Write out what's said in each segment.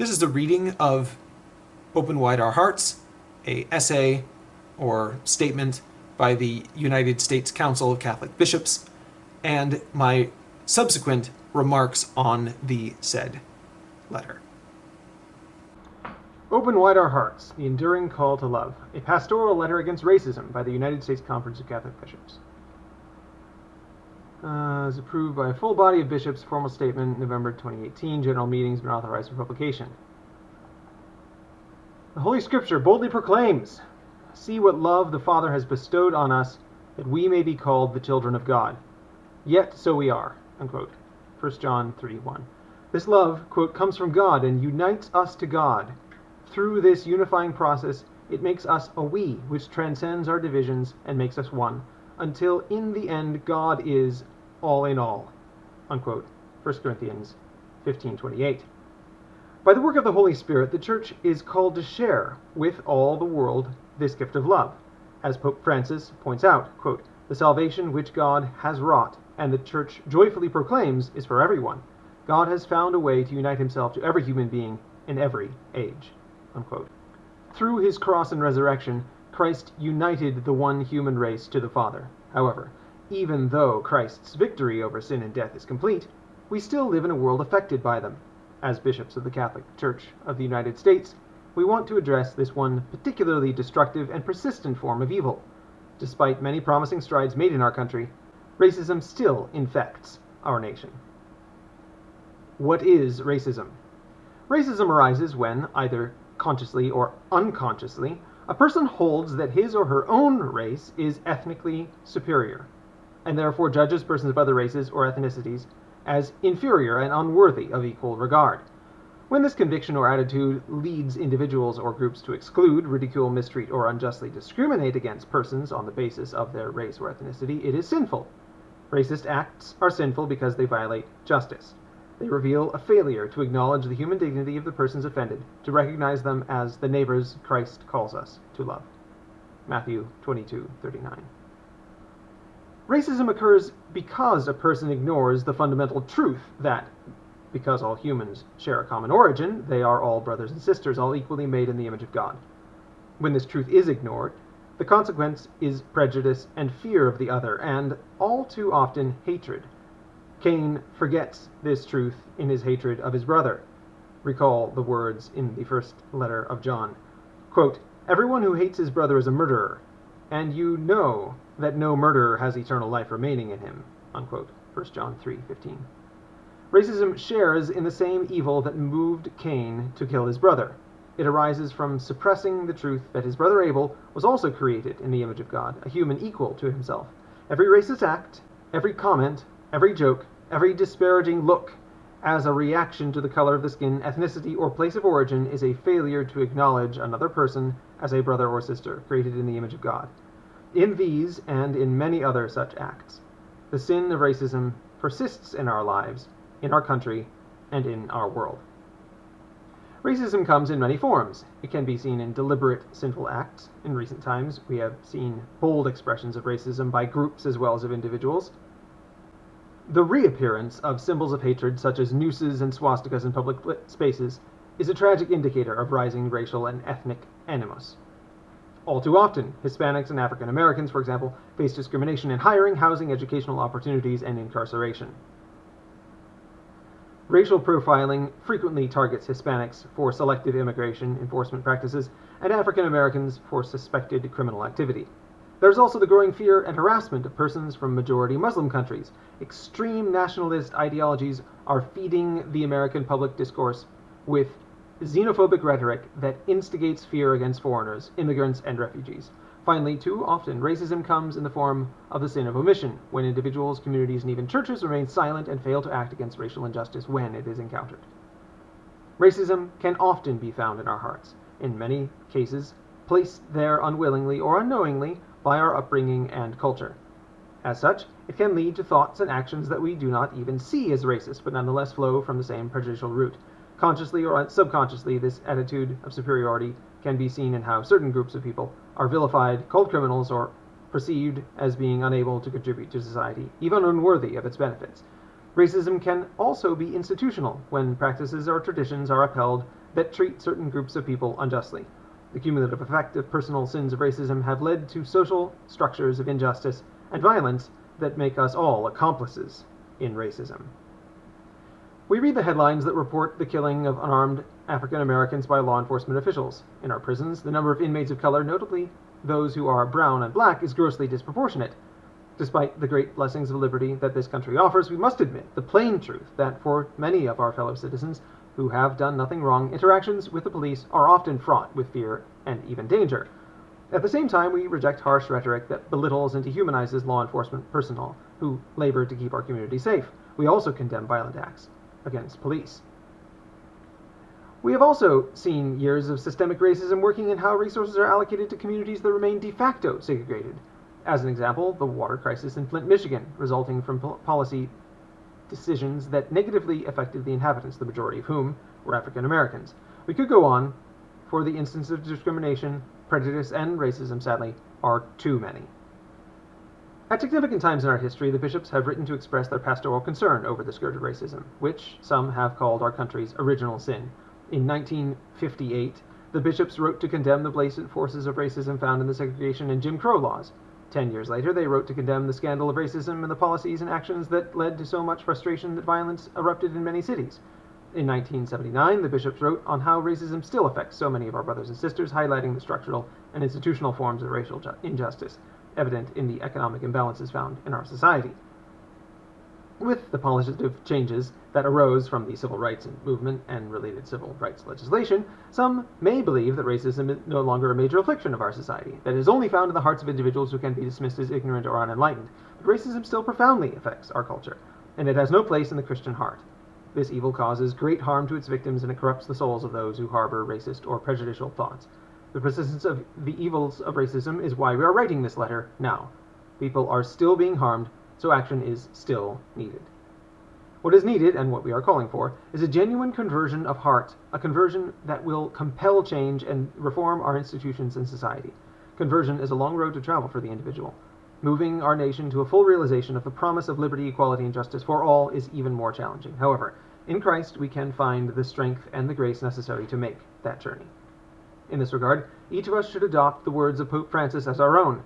This is the reading of Open Wide Our Hearts, a essay or statement by the United States Council of Catholic Bishops, and my subsequent remarks on the said letter. Open Wide Our Hearts, The Enduring Call to Love, a pastoral letter against racism by the United States Conference of Catholic Bishops. Uh, approved by a full body of bishops, formal statement, November 2018, general meetings, been authorized for publication. The Holy Scripture boldly proclaims, See what love the Father has bestowed on us, that we may be called the children of God. Yet so we are. Unquote. 1 John 3 1. This love, quote, comes from God and unites us to God. Through this unifying process, it makes us a we, which transcends our divisions and makes us one, until in the end God is all in all. Unquote. 1 Corinthians 15:28. By the work of the Holy Spirit, the Church is called to share with all the world this gift of love. As Pope Francis points out, quote, the salvation which God has wrought and the Church joyfully proclaims is for everyone. God has found a way to unite himself to every human being in every age. Unquote. Through his cross and resurrection, Christ united the one human race to the Father. However, even though Christ's victory over sin and death is complete, we still live in a world affected by them. As bishops of the Catholic Church of the United States, we want to address this one particularly destructive and persistent form of evil. Despite many promising strides made in our country, racism still infects our nation. What is racism? Racism arises when, either consciously or unconsciously, a person holds that his or her own race is ethnically superior, and therefore judges persons of other races or ethnicities as inferior and unworthy of equal regard. When this conviction or attitude leads individuals or groups to exclude, ridicule, mistreat, or unjustly discriminate against persons on the basis of their race or ethnicity, it is sinful. Racist acts are sinful because they violate justice. They reveal a failure to acknowledge the human dignity of the persons offended, to recognize them as the neighbors Christ calls us to love. Matthew 22:39. Racism occurs because a person ignores the fundamental truth that because all humans share a common origin, they are all brothers and sisters, all equally made in the image of God. When this truth is ignored, the consequence is prejudice and fear of the other, and all too often hatred. Cain forgets this truth in his hatred of his brother. Recall the words in the first letter of John. Quote, Everyone who hates his brother is a murderer, and you know that no murderer has eternal life remaining in him. Unquote. 1 John 3:15. Racism shares in the same evil that moved Cain to kill his brother. It arises from suppressing the truth that his brother Abel was also created in the image of God, a human equal to himself. Every racist act, every comment, every joke, every disparaging look as a reaction to the color of the skin, ethnicity, or place of origin is a failure to acknowledge another person as a brother or sister created in the image of God. In these and in many other such acts, the sin of racism persists in our lives, in our country, and in our world. Racism comes in many forms. It can be seen in deliberate sinful acts. In recent times, we have seen bold expressions of racism by groups as well as of individuals. The reappearance of symbols of hatred, such as nooses and swastikas in public spaces, is a tragic indicator of rising racial and ethnic animus. All too often, Hispanics and African Americans, for example, face discrimination in hiring, housing, educational opportunities, and incarceration. Racial profiling frequently targets Hispanics for selective immigration enforcement practices and African Americans for suspected criminal activity. There's also the growing fear and harassment of persons from majority Muslim countries. Extreme nationalist ideologies are feeding the American public discourse with xenophobic rhetoric that instigates fear against foreigners, immigrants, and refugees. Finally, too often, racism comes in the form of the sin of omission, when individuals, communities, and even churches remain silent and fail to act against racial injustice when it is encountered. Racism can often be found in our hearts, in many cases, placed there unwillingly or unknowingly by our upbringing and culture. As such, it can lead to thoughts and actions that we do not even see as racist, but nonetheless flow from the same prejudicial root. Consciously or subconsciously, this attitude of superiority can be seen in how certain groups of people are vilified, called criminals, or perceived as being unable to contribute to society, even unworthy of its benefits. Racism can also be institutional, when practices or traditions are upheld that treat certain groups of people unjustly. The cumulative effect of personal sins of racism have led to social structures of injustice and violence that make us all accomplices in racism. We read the headlines that report the killing of unarmed African Americans by law enforcement officials. In our prisons, the number of inmates of color, notably those who are brown and black, is grossly disproportionate. Despite the great blessings of liberty that this country offers, we must admit the plain truth that for many of our fellow citizens who have done nothing wrong, interactions with the police are often fraught with fear and even danger. At the same time, we reject harsh rhetoric that belittles and dehumanizes law enforcement personnel who labor to keep our community safe. We also condemn violent acts against police. We have also seen years of systemic racism working in how resources are allocated to communities that remain de facto segregated. As an example, the water crisis in Flint, Michigan, resulting from policy decisions that negatively affected the inhabitants, the majority of whom were African Americans. We could go on, for the instances of discrimination, prejudice, and racism, sadly, are too many. At significant times in our history, the bishops have written to express their pastoral concern over the scourge of racism, which some have called our country's original sin. In 1958, the bishops wrote to condemn the blatant forces of racism found in the segregation and Jim Crow laws. Ten years later, they wrote to condemn the scandal of racism and the policies and actions that led to so much frustration that violence erupted in many cities. In 1979, the bishops wrote on how racism still affects so many of our brothers and sisters, highlighting the structural and institutional forms of racial injustice evident in the economic imbalances found in our society. With the positive changes that arose from the civil rights movement and related civil rights legislation, some may believe that racism is no longer a major affliction of our society, that it is only found in the hearts of individuals who can be dismissed as ignorant or unenlightened. But racism still profoundly affects our culture, and it has no place in the Christian heart. This evil causes great harm to its victims and it corrupts the souls of those who harbor racist or prejudicial thoughts. The persistence of the evils of racism is why we are writing this letter now. People are still being harmed, so action is still needed. What is needed, and what we are calling for, is a genuine conversion of heart, a conversion that will compel change and reform our institutions and society. Conversion is a long road to travel for the individual. Moving our nation to a full realization of the promise of liberty, equality, and justice for all is even more challenging. However, in Christ we can find the strength and the grace necessary to make that journey. In this regard, each of us should adopt the words of Pope Francis as our own.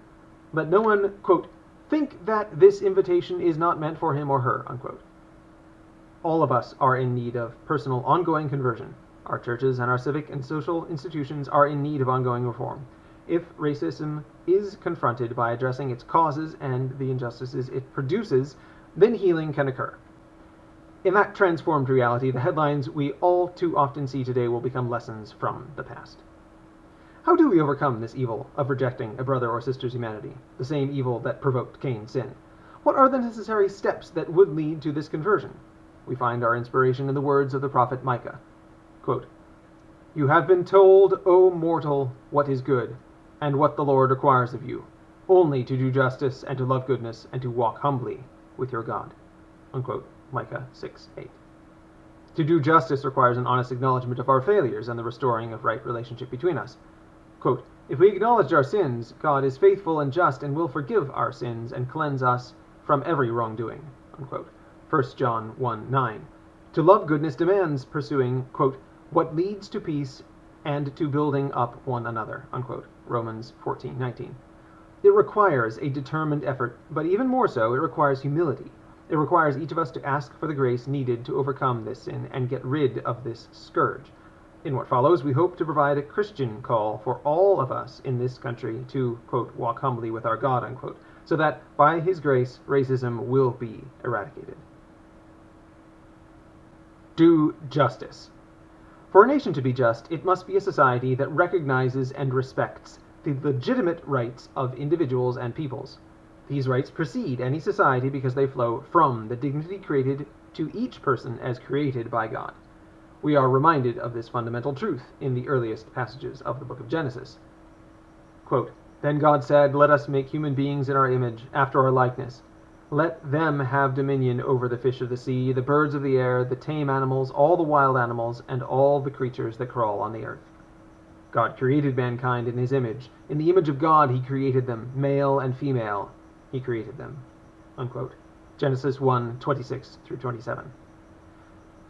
Let no one, quote, think that this invitation is not meant for him or her, unquote. All of us are in need of personal ongoing conversion. Our churches and our civic and social institutions are in need of ongoing reform. If racism is confronted by addressing its causes and the injustices it produces, then healing can occur. In that transformed reality, the headlines we all too often see today will become lessons from the past. How do we overcome this evil of rejecting a brother or sister's humanity, the same evil that provoked Cain's sin? What are the necessary steps that would lead to this conversion? We find our inspiration in the words of the prophet Micah. Quote, you have been told, O mortal, what is good, and what the Lord requires of you, only to do justice and to love goodness and to walk humbly with your God. Unquote. Micah 6 8. To do justice requires an honest acknowledgement of our failures and the restoring of right relationship between us. Quote, if we acknowledge our sins, God is faithful and just and will forgive our sins and cleanse us from every wrongdoing. Unquote. 1 John 1 9. To love goodness demands pursuing, quote, what leads to peace and to building up one another. Unquote. Romans 14 19. It requires a determined effort, but even more so, it requires humility. It requires each of us to ask for the grace needed to overcome this sin and get rid of this scourge. In what follows, we hope to provide a Christian call for all of us in this country to, quote, walk humbly with our God, unquote, so that by his grace, racism will be eradicated. Do justice. For a nation to be just, it must be a society that recognizes and respects the legitimate rights of individuals and peoples. These rights precede any society because they flow from the dignity created to each person as created by God. We are reminded of this fundamental truth in the earliest passages of the book of Genesis. Quote, then God said, Let us make human beings in our image, after our likeness. Let them have dominion over the fish of the sea, the birds of the air, the tame animals, all the wild animals, and all the creatures that crawl on the earth. God created mankind in his image. In the image of God he created them, male and female. He created them. Unquote. Genesis 1 26 through 27.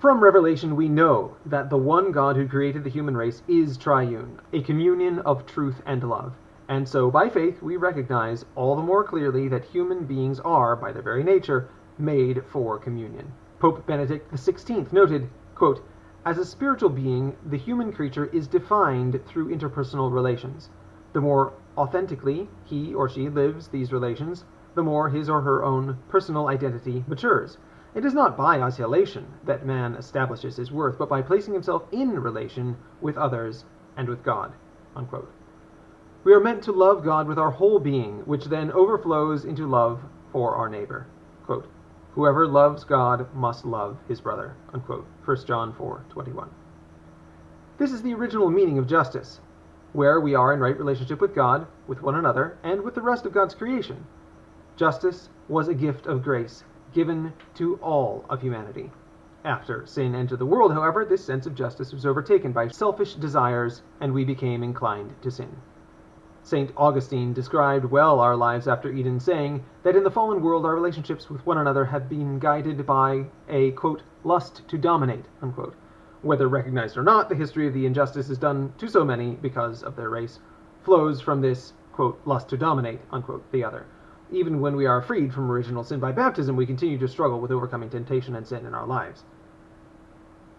From Revelation, we know that the one God who created the human race is triune, a communion of truth and love. And so, by faith, we recognize all the more clearly that human beings are, by their very nature, made for communion. Pope Benedict XVI noted, quote, As a spiritual being, the human creature is defined through interpersonal relations. The more authentically he or she lives these relations, the more his or her own personal identity matures. It is not by isolation that man establishes his worth, but by placing himself in relation with others and with God. We are meant to love God with our whole being, which then overflows into love for our neighbor. Whoever loves God must love his brother. Unquote. 1 John 4 21. This is the original meaning of justice, where we are in right relationship with God, with one another, and with the rest of God's creation. Justice was a gift of grace given to all of humanity. After sin entered the world, however, this sense of justice was overtaken by selfish desires, and we became inclined to sin. St. Augustine described well our lives after Eden, saying that in the fallen world our relationships with one another have been guided by a, quote, lust to dominate, unquote. Whether recognized or not, the history of the injustices done to so many because of their race flows from this, quote, lust to dominate, unquote, the other. Even when we are freed from original sin by baptism, we continue to struggle with overcoming temptation and sin in our lives.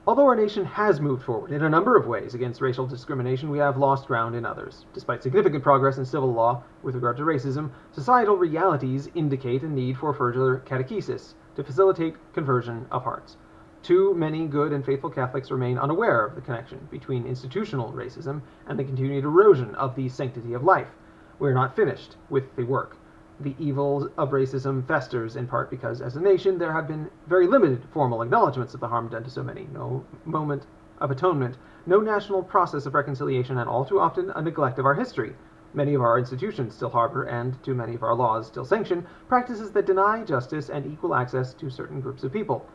Although our nation has moved forward in a number of ways against racial discrimination, we have lost ground in others. Despite significant progress in civil law with regard to racism, societal realities indicate a need for further catechesis to facilitate conversion of hearts. Too many good and faithful Catholics remain unaware of the connection between institutional racism and the continued erosion of the sanctity of life. We are not finished with the work the evil of racism festers in part because, as a nation, there have been very limited formal acknowledgments of the harm done to so many, no moment of atonement, no national process of reconciliation, and all too often a neglect of our history. Many of our institutions still harbor, and too many of our laws still sanction, practices that deny justice and equal access to certain groups of people.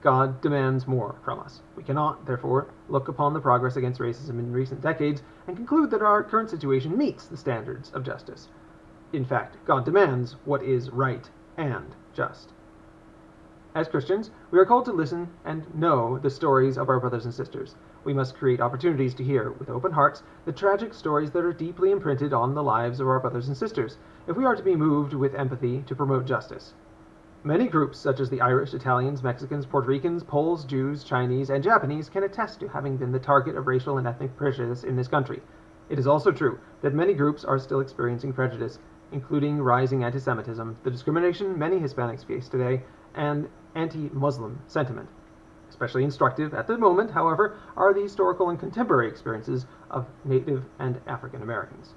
God demands more from us. We cannot, therefore, look upon the progress against racism in recent decades and conclude that our current situation meets the standards of justice. In fact, God demands what is right and just. As Christians, we are called to listen and know the stories of our brothers and sisters. We must create opportunities to hear, with open hearts, the tragic stories that are deeply imprinted on the lives of our brothers and sisters, if we are to be moved with empathy to promote justice. Many groups, such as the Irish, Italians, Mexicans, Puerto Ricans, Poles, Jews, Chinese, and Japanese, can attest to having been the target of racial and ethnic prejudice in this country. It is also true that many groups are still experiencing prejudice including rising anti-Semitism, the discrimination many Hispanics face today, and anti-Muslim sentiment. Especially instructive at the moment, however, are the historical and contemporary experiences of Native and African Americans.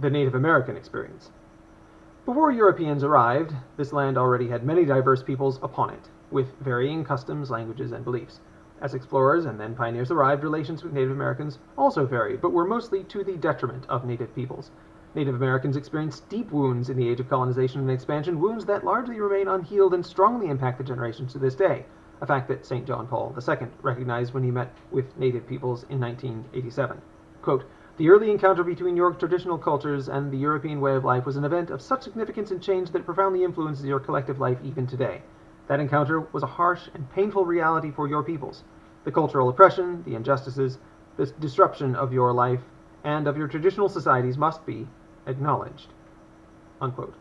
The Native American experience. Before Europeans arrived, this land already had many diverse peoples upon it, with varying customs, languages, and beliefs. As explorers and then pioneers arrived, relations with Native Americans also varied, but were mostly to the detriment of Native peoples. Native Americans experienced deep wounds in the age of colonization and expansion, wounds that largely remain unhealed and strongly impact the generations to this day, a fact that St. John Paul II recognized when he met with Native peoples in 1987. Quote, the early encounter between your traditional cultures and the European way of life was an event of such significance and change that it profoundly influences your collective life even today. That encounter was a harsh and painful reality for your peoples. The cultural oppression, the injustices, the disruption of your life and of your traditional societies must be acknowledged. Unquote.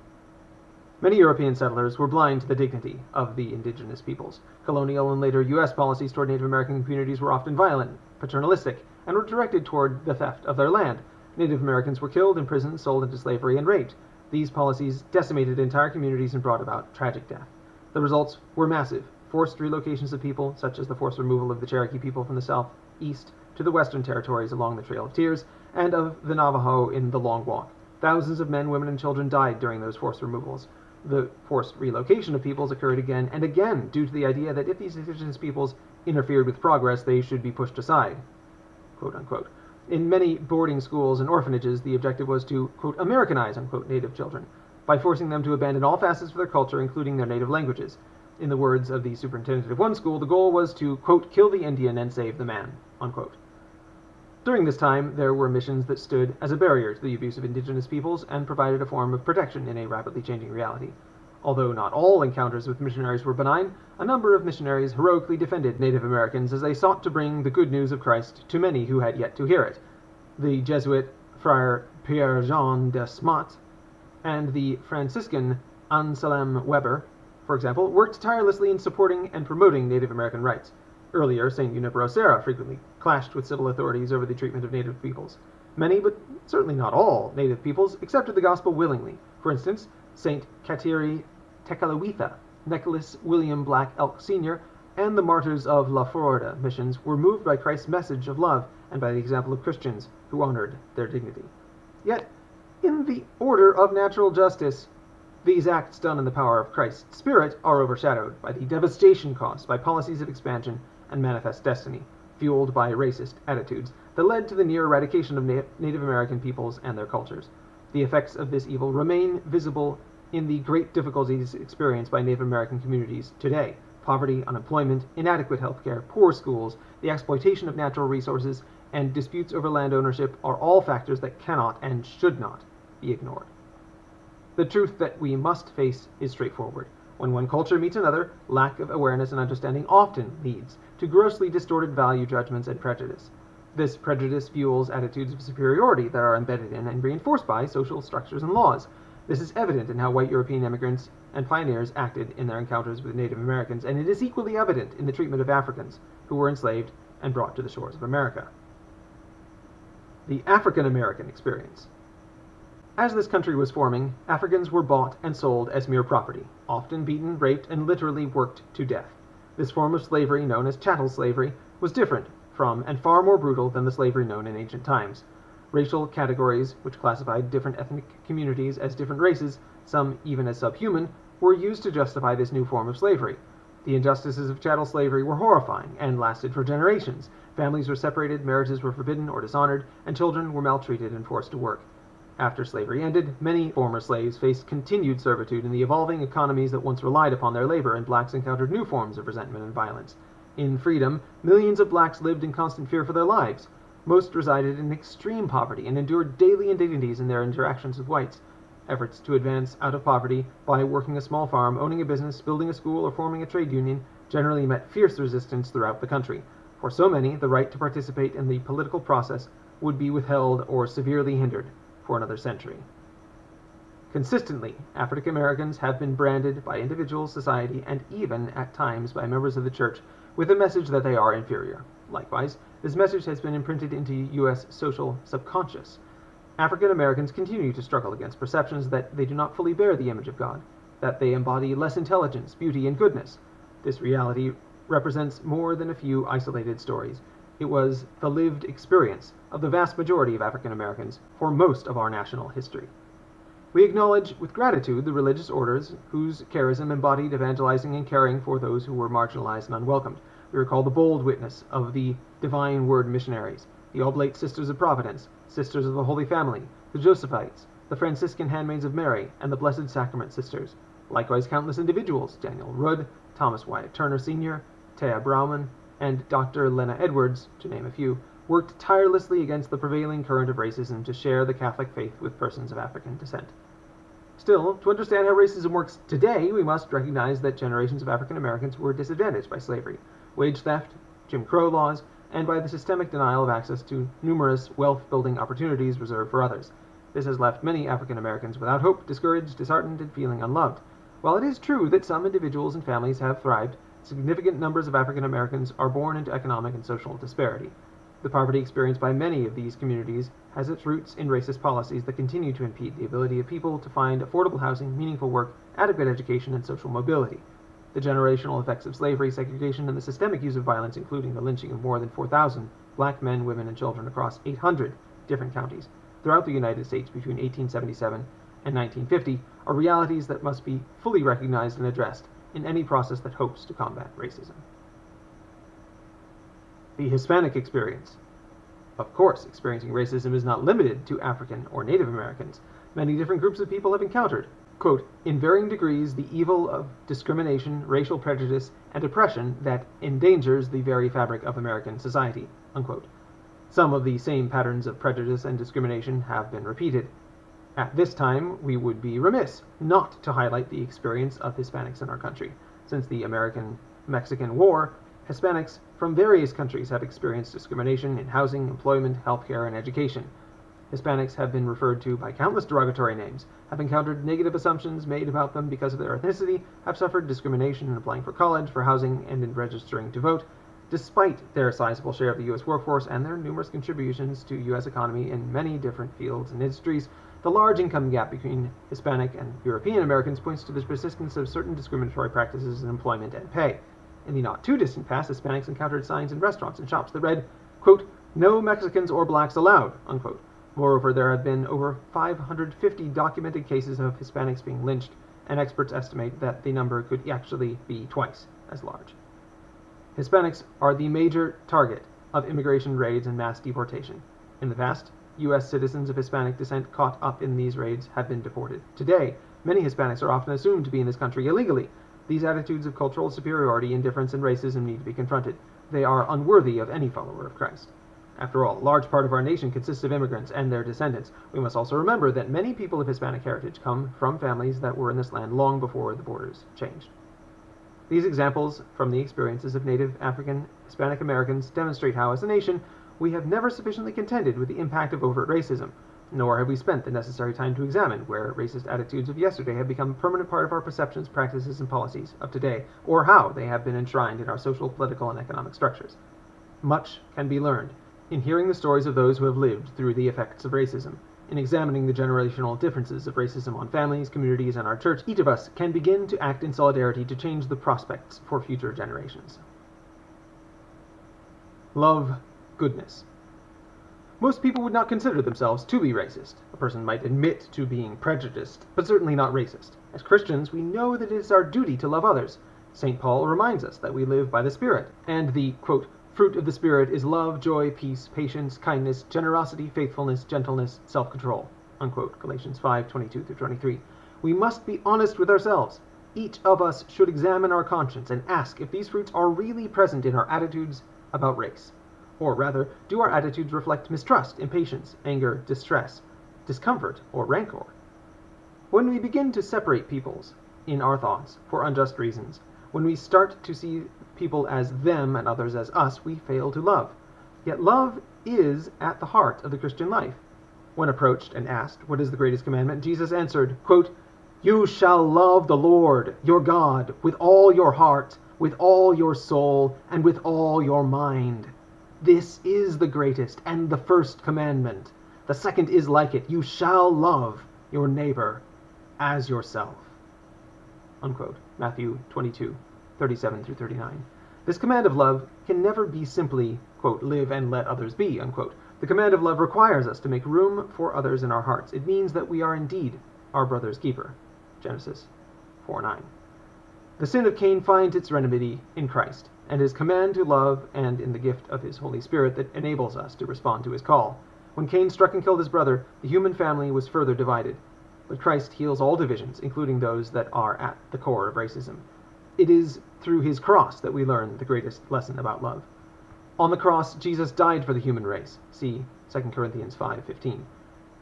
Many European settlers were blind to the dignity of the indigenous peoples. Colonial and later U.S. policies toward Native American communities were often violent, paternalistic, and were directed toward the theft of their land. Native Americans were killed, imprisoned, sold into slavery, and raped. These policies decimated entire communities and brought about tragic death. The results were massive. Forced relocations of people, such as the forced removal of the Cherokee people from the southeast to the western territories along the Trail of Tears, and of the Navajo in the Long Walk. Thousands of men, women, and children died during those forced removals. The forced relocation of peoples occurred again and again due to the idea that if these indigenous peoples interfered with progress, they should be pushed aside. Quote unquote. In many boarding schools and orphanages, the objective was to, quote, Americanize, unquote, native children by forcing them to abandon all facets of their culture, including their native languages. In the words of the superintendent of one school, the goal was to, quote, kill the Indian and save the man, unquote. During this time, there were missions that stood as a barrier to the abuse of indigenous peoples and provided a form of protection in a rapidly changing reality. Although not all encounters with missionaries were benign, a number of missionaries heroically defended Native Americans as they sought to bring the good news of Christ to many who had yet to hear it. The Jesuit Friar Pierre Jean de Smet and the Franciscan Anselm Weber, for example, worked tirelessly in supporting and promoting Native American rights. Earlier, St. Junipero Serra frequently clashed with civil authorities over the treatment of native peoples. Many, but certainly not all, native peoples accepted the gospel willingly. For instance, St. Kateri Tekakwitha, Nicholas William Black Elk Sr., and the martyrs of La Florida missions were moved by Christ's message of love and by the example of Christians who honored their dignity. Yet, in the order of natural justice, these acts done in the power of Christ's Spirit are overshadowed by the devastation caused by policies of expansion and manifest destiny, fueled by racist attitudes that led to the near eradication of Na- Native American peoples and their cultures. The effects of this evil remain visible in the great difficulties experienced by Native American communities today. Poverty, unemployment, inadequate health care, poor schools, the exploitation of natural resources, and disputes over land ownership are all factors that cannot and should not be ignored. The truth that we must face is straightforward. When one culture meets another, lack of awareness and understanding often leads to grossly distorted value judgments and prejudice. This prejudice fuels attitudes of superiority that are embedded in and reinforced by social structures and laws. This is evident in how white European immigrants and pioneers acted in their encounters with Native Americans, and it is equally evident in the treatment of Africans who were enslaved and brought to the shores of America. The African American experience. As this country was forming, Africans were bought and sold as mere property, often beaten, raped, and literally worked to death. This form of slavery, known as chattel slavery, was different from and far more brutal than the slavery known in ancient times. Racial categories, which classified different ethnic communities as different races, some even as subhuman, were used to justify this new form of slavery. The injustices of chattel slavery were horrifying and lasted for generations. Families were separated, marriages were forbidden or dishonored, and children were maltreated and forced to work. After slavery ended, many former slaves faced continued servitude in the evolving economies that once relied upon their labor, and blacks encountered new forms of resentment and violence. In freedom, millions of blacks lived in constant fear for their lives. Most resided in extreme poverty and endured daily indignities in their interactions with whites. Efforts to advance out of poverty by working a small farm, owning a business, building a school, or forming a trade union generally met fierce resistance throughout the country. For so many, the right to participate in the political process would be withheld or severely hindered for another century. Consistently, African Americans have been branded by individuals, society, and even at times by members of the church with the message that they are inferior. Likewise, this message has been imprinted into U.S. social subconscious. African Americans continue to struggle against perceptions that they do not fully bear the image of God, that they embody less intelligence, beauty, and goodness. This reality represents more than a few isolated stories. It was the lived experience of the vast majority of African Americans for most of our national history. We acknowledge with gratitude the religious orders whose charism embodied evangelizing and caring for those who were marginalized and unwelcomed. We recall the bold witness of the Divine Word missionaries, the Oblate Sisters of Providence, Sisters of the Holy Family, the Josephites, the Franciscan Handmaids of Mary, and the Blessed Sacrament Sisters. Likewise, countless individuals, Daniel Rudd, Thomas Wyatt Turner Sr., Thea Bowman, and Dr. Lena Edwards, to name a few, worked tirelessly against the prevailing current of racism to share the Catholic faith with persons of African descent. Still, to understand how racism works today, we must recognize that generations of African Americans were disadvantaged by slavery, wage theft, Jim Crow laws, and by the systemic denial of access to numerous wealth building opportunities reserved for others. This has left many African Americans without hope, discouraged, disheartened, and feeling unloved. While it is true that some individuals and families have thrived, significant numbers of African Americans are born into economic and social disparity. The poverty experienced by many of these communities has its roots in racist policies that continue to impede the ability of people to find affordable housing, meaningful work, adequate education, and social mobility. The generational effects of slavery, segregation, and the systemic use of violence, including the lynching of more than 4,000 black men, women, and children across 800 different counties throughout the United States between 1877 and 1950, are realities that must be fully recognized and addressed in any process that hopes to combat racism. The Hispanic experience. Of course, experiencing racism is not limited to African or Native Americans. Many different groups of people have encountered, quote, in varying degrees, the evil of discrimination, racial prejudice, and oppression that endangers the very fabric of American society, unquote. Some of the same patterns of prejudice and discrimination have been repeated. At this time, we would be remiss not to highlight the experience of Hispanics in our country. Since the American Mexican War, Hispanics from various countries have experienced discrimination in housing, employment, healthcare, and education. Hispanics have been referred to by countless derogatory names, have encountered negative assumptions made about them because of their ethnicity, have suffered discrimination in applying for college, for housing, and in registering to vote, despite their sizable share of the U.S. workforce and their numerous contributions to U.S. economy in many different fields and industries. The large income gap between Hispanic and European Americans points to the persistence of certain discriminatory practices in employment and pay. In the not too distant past, Hispanics encountered signs in restaurants and shops that read, quote, no Mexicans or blacks allowed, unquote. Moreover, there have been over 550 documented cases of Hispanics being lynched, and experts estimate that the number could actually be twice as large. Hispanics are the major target of immigration raids and mass deportation. In the past, U.S. citizens of Hispanic descent caught up in these raids have been deported. Today, many Hispanics are often assumed to be in this country illegally. These attitudes of cultural superiority, indifference, and racism need to be confronted. They are unworthy of any follower of Christ. After all, a large part of our nation consists of immigrants and their descendants. We must also remember that many people of Hispanic heritage come from families that were in this land long before the borders changed. These examples from the experiences of Native African Hispanic Americans demonstrate how, as a nation, we have never sufficiently contended with the impact of overt racism, nor have we spent the necessary time to examine where racist attitudes of yesterday have become a permanent part of our perceptions, practices, and policies of today, or how they have been enshrined in our social, political, and economic structures. Much can be learned in hearing the stories of those who have lived through the effects of racism, in examining the generational differences of racism on families, communities, and our church, each of us can begin to act in solidarity to change the prospects for future generations. Love goodness. Most people would not consider themselves to be racist. A person might admit to being prejudiced, but certainly not racist. As Christians, we know that it is our duty to love others. St. Paul reminds us that we live by the Spirit, and the, quote, Fruit of the Spirit is love, joy, peace, patience, kindness, generosity, faithfulness, gentleness, self-control. Unquote. Galatians 5, 22 through 23. We must be honest with ourselves. Each of us should examine our conscience and ask if these fruits are really present in our attitudes about race. Or rather, do our attitudes reflect mistrust, impatience, anger, distress, discomfort, or rancor? When we begin to separate peoples in our thoughts for unjust reasons, when we start to see people as them and others as us, we fail to love. Yet love is at the heart of the Christian life. When approached and asked, What is the greatest commandment? Jesus answered, quote, You shall love the Lord your God with all your heart, with all your soul, and with all your mind. This is the greatest and the first commandment. The second is like it You shall love your neighbor as yourself. Matthew 22. 37 through 39. This command of love can never be simply, live and let others be. The command of love requires us to make room for others in our hearts. It means that we are indeed our brother's keeper. Genesis 4 9. The sin of Cain finds its remedy in Christ and his command to love and in the gift of his Holy Spirit that enables us to respond to his call. When Cain struck and killed his brother, the human family was further divided. But Christ heals all divisions, including those that are at the core of racism. It is through his cross that we learn the greatest lesson about love. On the cross, Jesus died for the human race. See 2 Corinthians 5:15.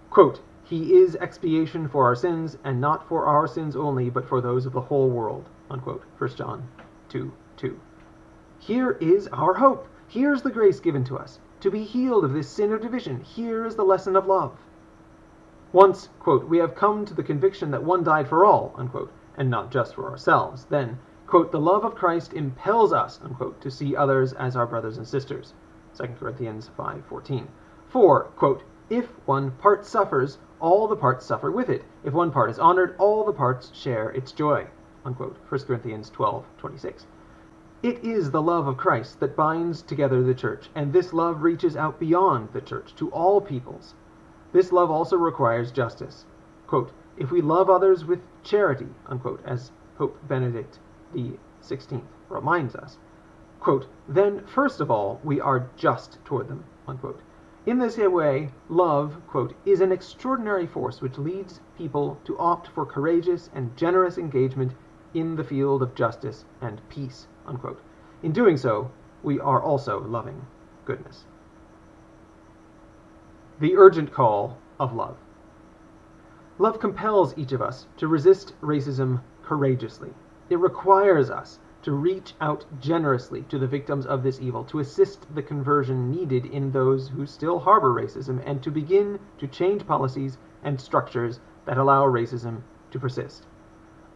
Quote, "He is expiation for our sins, and not for our sins only, but for those of the whole world." Unquote. 1 John 2:2. 2. Here is our hope. Here's the grace given to us. To be healed of this sin of division, here is the lesson of love. Once, quote, we have come to the conviction that one died for all, unquote, and not just for ourselves, then quote, the love of Christ impels us, to see others as our brothers and sisters. 2 Corinthians 5.14. For, quote, if one part suffers, all the parts suffer with it. If one part is honored, all the parts share its joy. Unquote. 1 Corinthians 12.26. It is the love of Christ that binds together the church, and this love reaches out beyond the church to all peoples. This love also requires justice. Quote, if we love others with charity, unquote, as Pope Benedict 16th reminds us, quote, then first of all we are just toward them, unquote. In this way, love, quote, is an extraordinary force which leads people to opt for courageous and generous engagement in the field of justice and peace, unquote. In doing so, we are also loving goodness. The urgent call of love. Love compels each of us to resist racism courageously. It requires us to reach out generously to the victims of this evil, to assist the conversion needed in those who still harbor racism, and to begin to change policies and structures that allow racism to persist.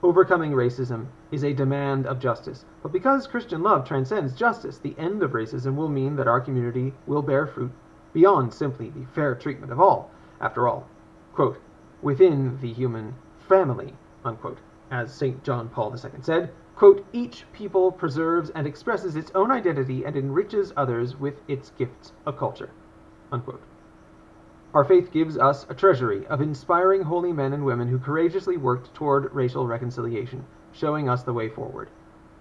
Overcoming racism is a demand of justice, but because Christian love transcends justice, the end of racism will mean that our community will bear fruit beyond simply the fair treatment of all. After all, quote, within the human family, unquote, as St. John Paul II said, each people preserves and expresses its own identity and enriches others with its gifts of culture. Our faith gives us a treasury of inspiring holy men and women who courageously worked toward racial reconciliation, showing us the way forward.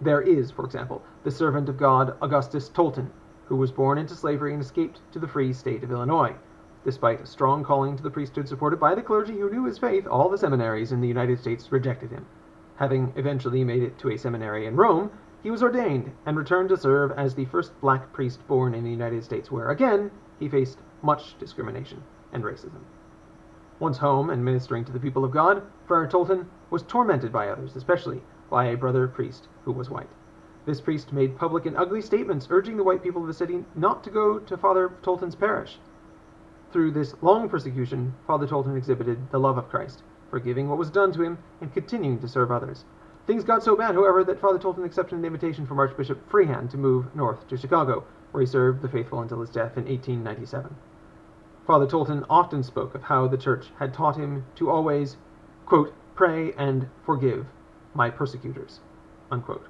There is, for example, the servant of God Augustus Tolton, who was born into slavery and escaped to the free state of Illinois. Despite a strong calling to the priesthood supported by the clergy who knew his faith, all the seminaries in the United States rejected him. Having eventually made it to a seminary in Rome, he was ordained and returned to serve as the first black priest born in the United States, where again he faced much discrimination and racism. Once home and ministering to the people of God, Friar Tolton was tormented by others, especially by a brother priest who was white. This priest made public and ugly statements urging the white people of the city not to go to Father Tolton's parish. Through this long persecution, Father Tolton exhibited the love of Christ forgiving what was done to him, and continuing to serve others. Things got so bad, however, that Father Tolton accepted an invitation from Archbishop Feehan to move north to Chicago, where he served the faithful until his death in 1897. Father Tolton often spoke of how the church had taught him to always, quote, pray and forgive my persecutors, unquote.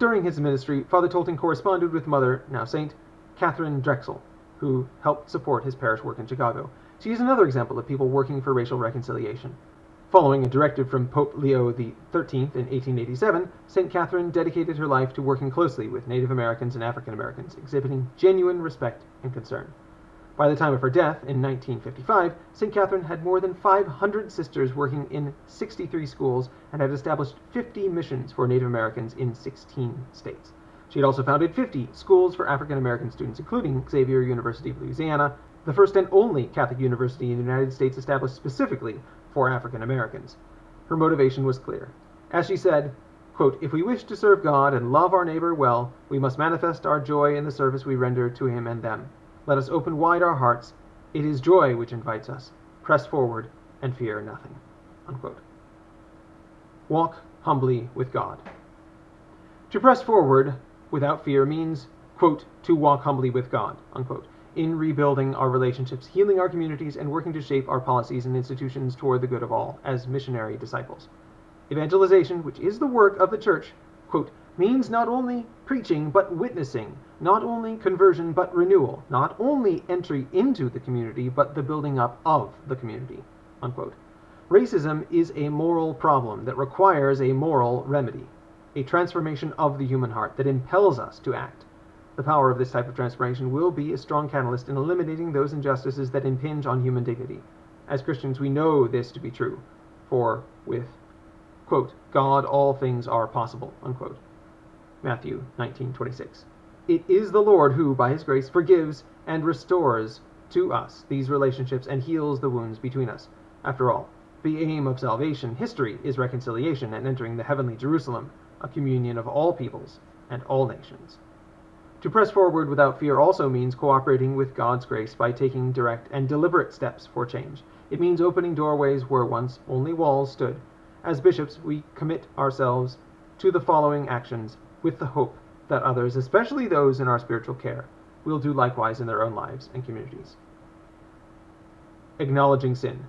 During his ministry, Father Tolton corresponded with Mother, now Saint, Katharine Drexel, who helped support his parish work in Chicago. She is another example of people working for racial reconciliation. Following a directive from Pope Leo XIII in 1887, St. Katharine dedicated her life to working closely with Native Americans and African Americans, exhibiting genuine respect and concern. By the time of her death in 1955, St. Katharine had more than 500 sisters working in 63 schools and had established 50 missions for Native Americans in 16 states. She had also founded 50 schools for African American students, including Xavier University of Louisiana, the first and only Catholic university in the United States established specifically for African Americans. Her motivation was clear. As she said, quote, If we wish to serve God and love our neighbor well, we must manifest our joy in the service we render to him and them. Let us open wide our hearts. It is joy which invites us. Press forward and fear nothing. Walk humbly with God. To press forward without fear means, quote, to walk humbly with God, unquote in rebuilding our relationships, healing our communities, and working to shape our policies and institutions toward the good of all as missionary disciples. Evangelization, which is the work of the church, quote, means not only preaching but witnessing, not only conversion but renewal, not only entry into the community but the building up of the community. Unquote. Racism is a moral problem that requires a moral remedy, a transformation of the human heart that impels us to act. The power of this type of transformation will be a strong catalyst in eliminating those injustices that impinge on human dignity. As Christians, we know this to be true, for with, quote, God all things are possible, unquote. Matthew 19:26. It is the Lord who, by his grace, forgives and restores to us these relationships and heals the wounds between us. After all, the aim of salvation history is reconciliation and entering the heavenly Jerusalem, a communion of all peoples and all nations. To press forward without fear also means cooperating with God's grace by taking direct and deliberate steps for change. It means opening doorways where once only walls stood. As bishops, we commit ourselves to the following actions with the hope that others, especially those in our spiritual care, will do likewise in their own lives and communities. Acknowledging sin.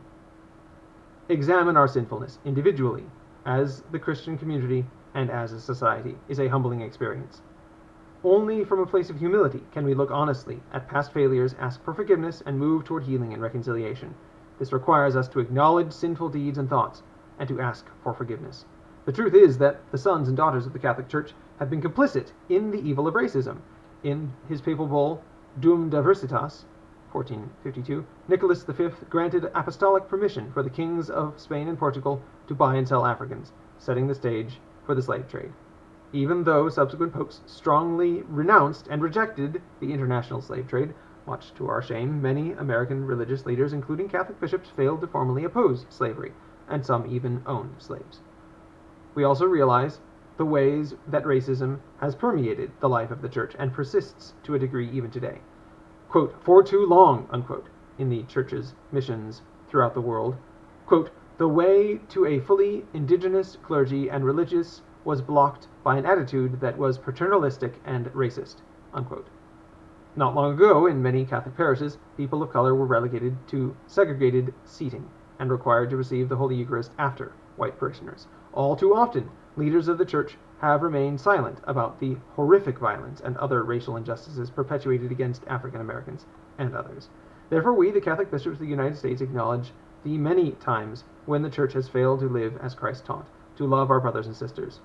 Examine our sinfulness individually, as the Christian community, and as a society is a humbling experience. Only from a place of humility can we look honestly at past failures, ask for forgiveness, and move toward healing and reconciliation. This requires us to acknowledge sinful deeds and thoughts, and to ask for forgiveness. The truth is that the sons and daughters of the Catholic Church have been complicit in the evil of racism. In his papal bull, Dum Diversitas, 1452, Nicholas V granted apostolic permission for the kings of Spain and Portugal to buy and sell Africans, setting the stage for the slave trade even though subsequent popes strongly renounced and rejected the international slave trade, Much to our shame, many American religious leaders, including Catholic bishops, failed to formally oppose slavery, and some even owned slaves. We also realize the ways that racism has permeated the life of the church and persists to a degree even today. Quote, for too long, unquote, in the church's missions throughout the world, quote, the way to a fully indigenous clergy and religious was blocked by an attitude that was paternalistic and racist, unquote. Not long ago, in many Catholic parishes, people of color were relegated to segregated seating and required to receive the Holy Eucharist after white parishioners. All too often, leaders of the church have remained silent about the horrific violence and other racial injustices perpetuated against African Americans and others. Therefore, we, the Catholic bishops of the United States, acknowledge the many times when the church has failed to live as Christ taught, to love our brothers and sisters.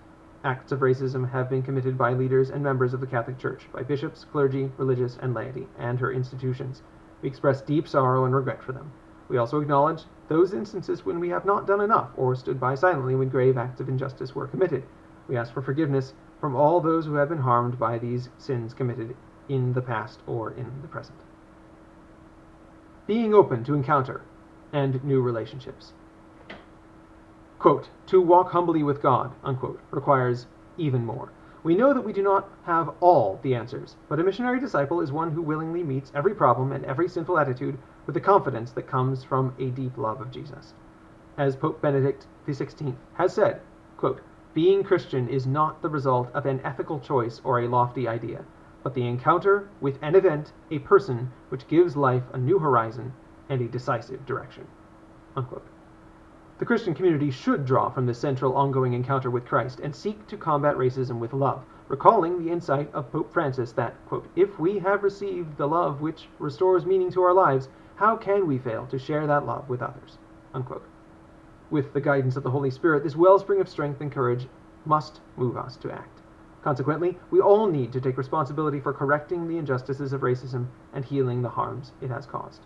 Acts of racism have been committed by leaders and members of the Catholic Church, by bishops, clergy, religious, and laity, and her institutions. We express deep sorrow and regret for them. We also acknowledge those instances when we have not done enough or stood by silently when grave acts of injustice were committed. We ask for forgiveness from all those who have been harmed by these sins committed in the past or in the present. Being open to encounter and new relationships. Quote, to walk humbly with God, unquote, requires even more. We know that we do not have all the answers, but a missionary disciple is one who willingly meets every problem and every sinful attitude with the confidence that comes from a deep love of Jesus. As Pope Benedict XVI has said, quote, being Christian is not the result of an ethical choice or a lofty idea, but the encounter with an event, a person, which gives life a new horizon and a decisive direction. Unquote. The Christian community should draw from this central ongoing encounter with Christ and seek to combat racism with love, recalling the insight of Pope Francis that, quote, if we have received the love which restores meaning to our lives, how can we fail to share that love with others? Unquote. With the guidance of the Holy Spirit, this wellspring of strength and courage must move us to act. Consequently, we all need to take responsibility for correcting the injustices of racism and healing the harms it has caused.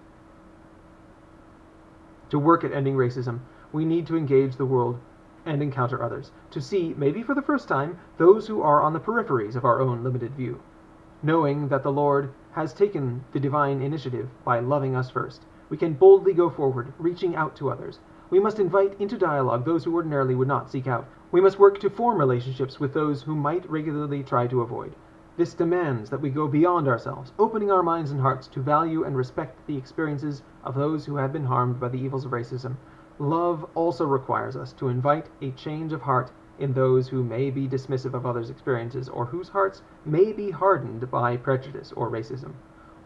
To work at ending racism, we need to engage the world and encounter others, to see, maybe for the first time, those who are on the peripheries of our own limited view. Knowing that the Lord has taken the divine initiative by loving us first, we can boldly go forward, reaching out to others. We must invite into dialogue those who ordinarily would not seek out. We must work to form relationships with those who might regularly try to avoid. This demands that we go beyond ourselves, opening our minds and hearts to value and respect the experiences of those who have been harmed by the evils of racism Love also requires us to invite a change of heart in those who may be dismissive of others' experiences or whose hearts may be hardened by prejudice or racism.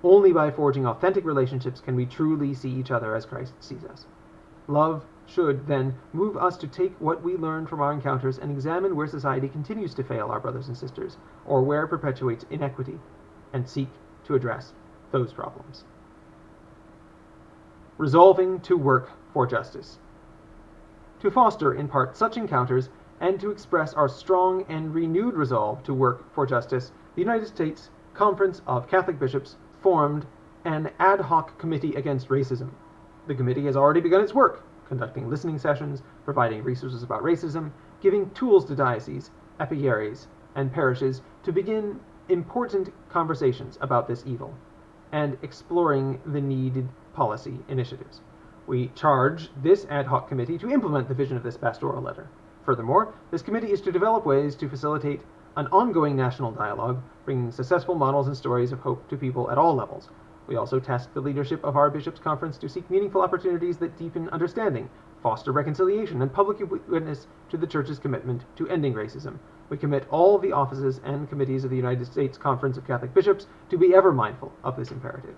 Only by forging authentic relationships can we truly see each other as Christ sees us. Love should, then, move us to take what we learn from our encounters and examine where society continues to fail our brothers and sisters, or where it perpetuates inequity, and seek to address those problems. Resolving to work for justice to foster in part such encounters and to express our strong and renewed resolve to work for justice, the United States Conference of Catholic Bishops formed an ad hoc committee against racism. The committee has already begun its work, conducting listening sessions, providing resources about racism, giving tools to dioceses, eparchies, and parishes to begin important conversations about this evil, and exploring the needed policy initiatives. We charge this ad hoc committee to implement the vision of this pastoral letter. Furthermore, this committee is to develop ways to facilitate an ongoing national dialogue, bringing successful models and stories of hope to people at all levels. We also task the leadership of our bishops' conference to seek meaningful opportunities that deepen understanding, foster reconciliation, and public witness to the Church's commitment to ending racism. We commit all the offices and committees of the United States Conference of Catholic Bishops to be ever mindful of this imperative.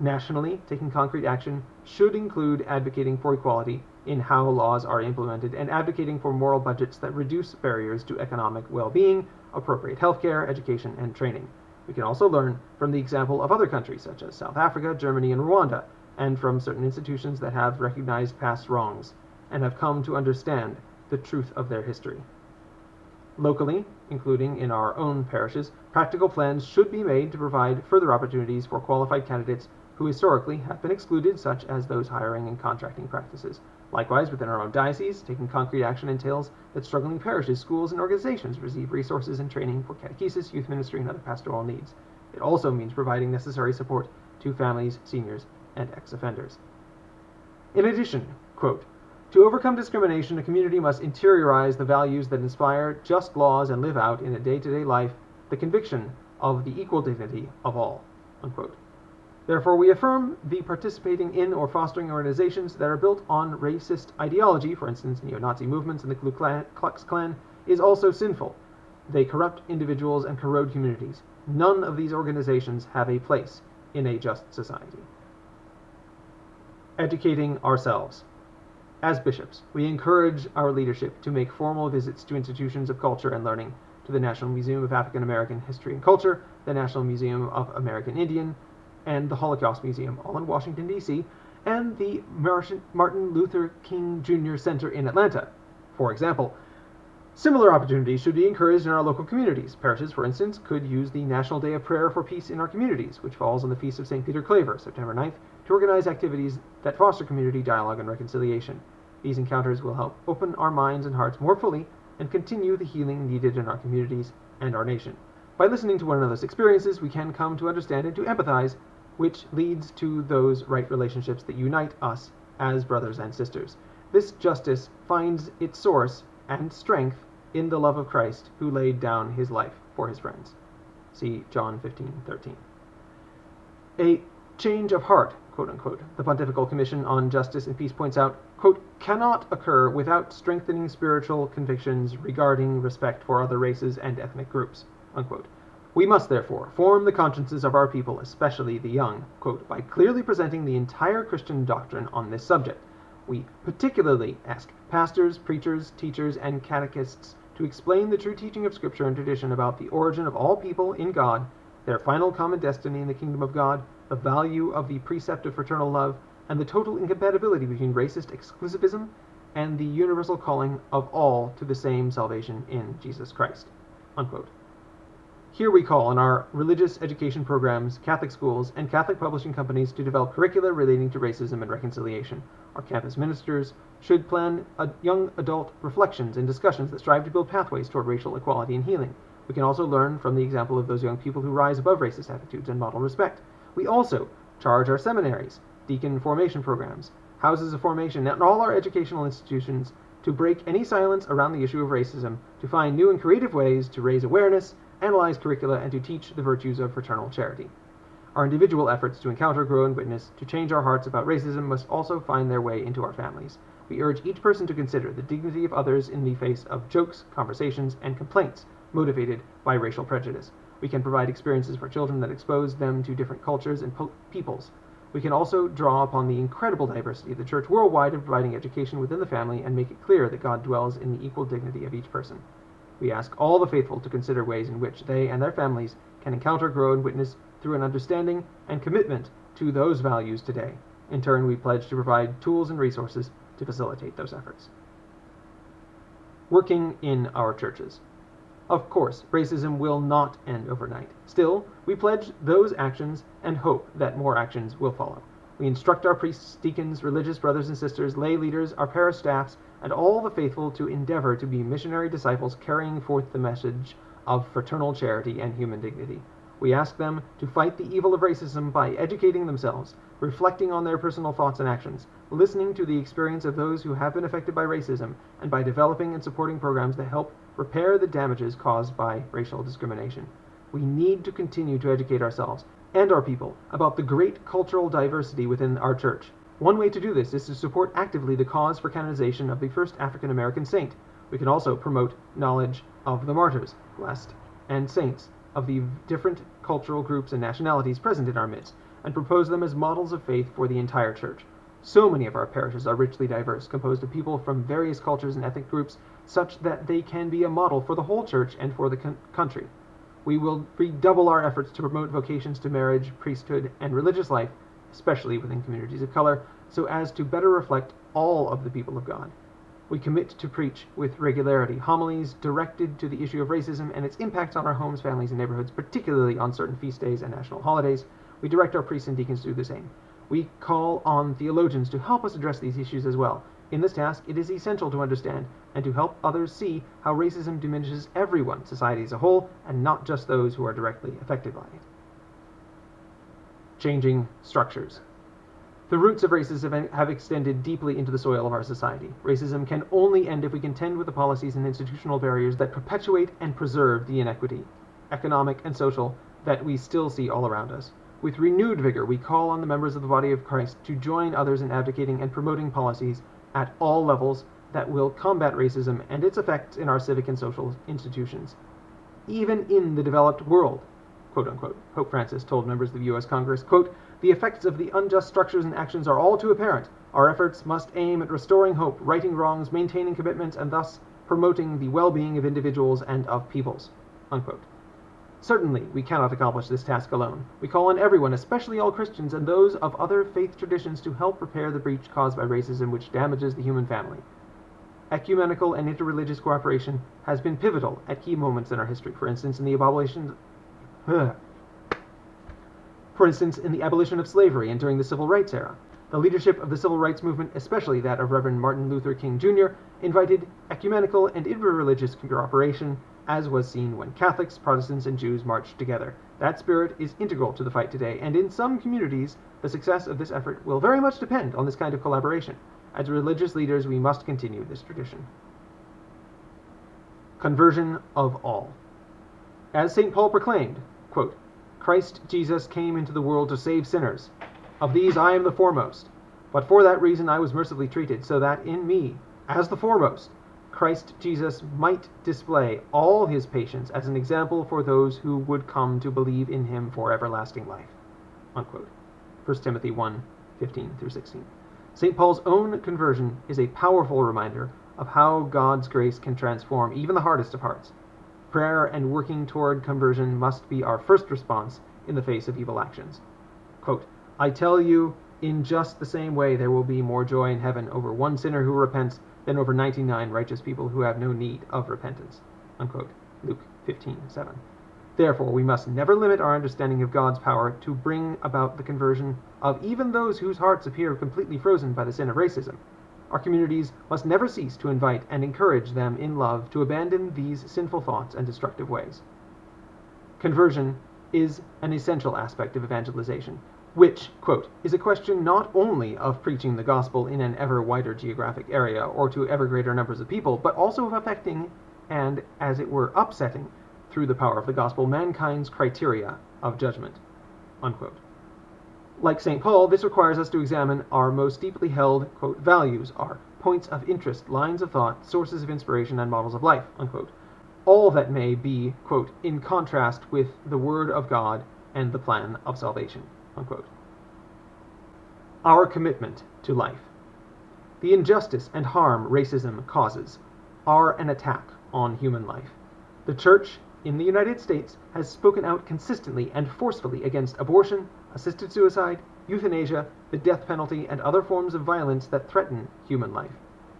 Nationally, taking concrete action should include advocating for equality in how laws are implemented and advocating for moral budgets that reduce barriers to economic well-being, appropriate healthcare, education, and training. We can also learn from the example of other countries such as South Africa, Germany, and Rwanda, and from certain institutions that have recognized past wrongs and have come to understand the truth of their history. Locally, including in our own parishes, practical plans should be made to provide further opportunities for qualified candidates who historically have been excluded, such as those hiring and contracting practices. Likewise, within our own diocese, taking concrete action entails that struggling parishes, schools, and organizations receive resources and training for catechesis, youth ministry, and other pastoral needs. It also means providing necessary support to families, seniors, and ex-offenders. In addition, quote, to overcome discrimination, a community must interiorize the values that inspire just laws and live out in a day-to-day life the conviction of the equal dignity of all. Unquote. Therefore, we affirm the participating in or fostering organizations that are built on racist ideology, for instance, neo-Nazi movements and the Ku Klux Klan, is also sinful. They corrupt individuals and corrode communities. None of these organizations have a place in a just society. Educating ourselves. As bishops, we encourage our leadership to make formal visits to institutions of culture and learning, to the National Museum of African American History and Culture, the National Museum of American Indian, and the Holocaust Museum, all in Washington, D.C., and the Martin Luther King Jr. Center in Atlanta. For example, similar opportunities should be encouraged in our local communities. Parishes, for instance, could use the National Day of Prayer for Peace in our communities, which falls on the Feast of St. Peter Claver, September 9th, to organize activities that foster community dialogue and reconciliation. These encounters will help open our minds and hearts more fully and continue the healing needed in our communities and our nation. By listening to one another's experiences, we can come to understand and to empathize which leads to those right relationships that unite us as brothers and sisters. This justice finds its source and strength in the love of Christ who laid down his life for his friends. See John 15:13. A change of heart, quote unquote, the Pontifical Commission on Justice and Peace points out, quote, cannot occur without strengthening spiritual convictions regarding respect for other races and ethnic groups, unquote. We must, therefore, form the consciences of our people, especially the young, by clearly presenting the entire Christian doctrine on this subject. We particularly ask pastors, preachers, teachers, and catechists to explain the true teaching of Scripture and tradition about the origin of all people in God, their final common destiny in the kingdom of God, the value of the precept of fraternal love, and the total incompatibility between racist exclusivism and the universal calling of all to the same salvation in Jesus Christ. Unquote. Here we call on our religious education programs, Catholic schools, and Catholic publishing companies to develop curricula relating to racism and reconciliation. Our campus ministers should plan young adult reflections and discussions that strive to build pathways toward racial equality and healing. We can also learn from the example of those young people who rise above racist attitudes and model respect. We also charge our seminaries, deacon formation programs, houses of formation, and all our educational institutions to break any silence around the issue of racism, to find new and creative ways to raise awareness analyze curricula, and to teach the virtues of fraternal charity. Our individual efforts to encounter, grow, and witness, to change our hearts about racism must also find their way into our families. We urge each person to consider the dignity of others in the face of jokes, conversations, and complaints motivated by racial prejudice. We can provide experiences for children that expose them to different cultures and peoples. We can also draw upon the incredible diversity of the church worldwide in providing education within the family and make it clear that God dwells in the equal dignity of each person. We ask all the faithful to consider ways in which they and their families can encounter, grow, and witness through an understanding and commitment to those values today. In turn, we pledge to provide tools and resources to facilitate those efforts. Working in our churches. Of course, racism will not end overnight. Still, we pledge those actions and hope that more actions will follow. We instruct our priests, deacons, religious brothers and sisters, lay leaders, our parish staffs, and all the faithful to endeavor to be missionary disciples carrying forth the message of fraternal charity and human dignity. We ask them to fight the evil of racism by educating themselves, reflecting on their personal thoughts and actions, listening to the experience of those who have been affected by racism, and by developing and supporting programs that help repair the damages caused by racial discrimination. We need to continue to educate ourselves and our people about the great cultural diversity within our church one way to do this is to support actively the cause for canonization of the first African American saint. We can also promote knowledge of the martyrs, blessed, and saints of the different cultural groups and nationalities present in our midst, and propose them as models of faith for the entire church. So many of our parishes are richly diverse, composed of people from various cultures and ethnic groups, such that they can be a model for the whole church and for the country. We will redouble our efforts to promote vocations to marriage, priesthood, and religious life especially within communities of color, so as to better reflect all of the people of God. We commit to preach with regularity homilies directed to the issue of racism and its impacts on our homes, families, and neighborhoods, particularly on certain feast days and national holidays. We direct our priests and deacons to do the same. We call on theologians to help us address these issues as well. In this task, it is essential to understand and to help others see how racism diminishes everyone, society as a whole, and not just those who are directly affected by it. Changing structures. The roots of racism have extended deeply into the soil of our society. Racism can only end if we contend with the policies and institutional barriers that perpetuate and preserve the inequity, economic and social, that we still see all around us. With renewed vigor, we call on the members of the body of Christ to join others in advocating and promoting policies at all levels that will combat racism and its effects in our civic and social institutions. Even in the developed world, quote unquote, Pope Francis told members of the U.S. Congress, quote, the effects of the unjust structures and actions are all too apparent. Our efforts must aim at restoring hope, righting wrongs, maintaining commitments, and thus promoting the well-being of individuals and of peoples. Unquote. Certainly, we cannot accomplish this task alone. We call on everyone, especially all Christians and those of other faith traditions, to help repair the breach caused by racism which damages the human family. Ecumenical and interreligious cooperation has been pivotal at key moments in our history. For instance, in the abolition, for instance, in the abolition of slavery and during the civil rights era. The leadership of the civil rights movement, especially that of Reverend Martin Luther King Jr., invited ecumenical and interreligious cooperation as was seen when Catholics, Protestants, and Jews marched together. That spirit is integral to the fight today, and in some communities, the success of this effort will very much depend on this kind of collaboration. As religious leaders, we must continue this tradition. Conversion of all. As St. Paul proclaimed, quote, Christ Jesus came into the world to save sinners. Of these I am the foremost. But for that reason I was mercifully treated, so that in me, as the foremost, Christ Jesus might display all his patience as an example for those who would come to believe in him for everlasting life. Unquote. 1 Timothy 1 15 through 16. St. Paul's own conversion is a powerful reminder of how God's grace can transform even the hardest of hearts. Prayer and working toward conversion must be our first response in the face of evil actions. Quote, I tell you, in just the same way there will be more joy in heaven over one sinner who repents than over 99 righteous people who have no need of repentance. Unquote. Luke 15, 7. Therefore, we must never limit our understanding of God's power to bring about the conversion of even those whose hearts appear completely frozen by the sin of racism. Our communities must never cease to invite and encourage them in love to abandon these sinful thoughts and destructive ways. Conversion is an essential aspect of evangelization which, quote, is a question not only of preaching the gospel in an ever wider geographic area or to ever greater numbers of people, but also of affecting and, as it were, upsetting, through the power of the gospel, mankind's criteria of judgment, unquote. Like St. Paul, this requires us to examine our most deeply held, quote, values, our points of interest, lines of thought, sources of inspiration, and models of life, unquote. All that may be, quote, in contrast with the Word of God and the plan of salvation. Unquote. Our commitment to life. The injustice and harm racism causes are an attack on human life. The Church in the United States has spoken out consistently and forcefully against abortion, assisted suicide, euthanasia, the death penalty, and other forms of violence that threaten human life.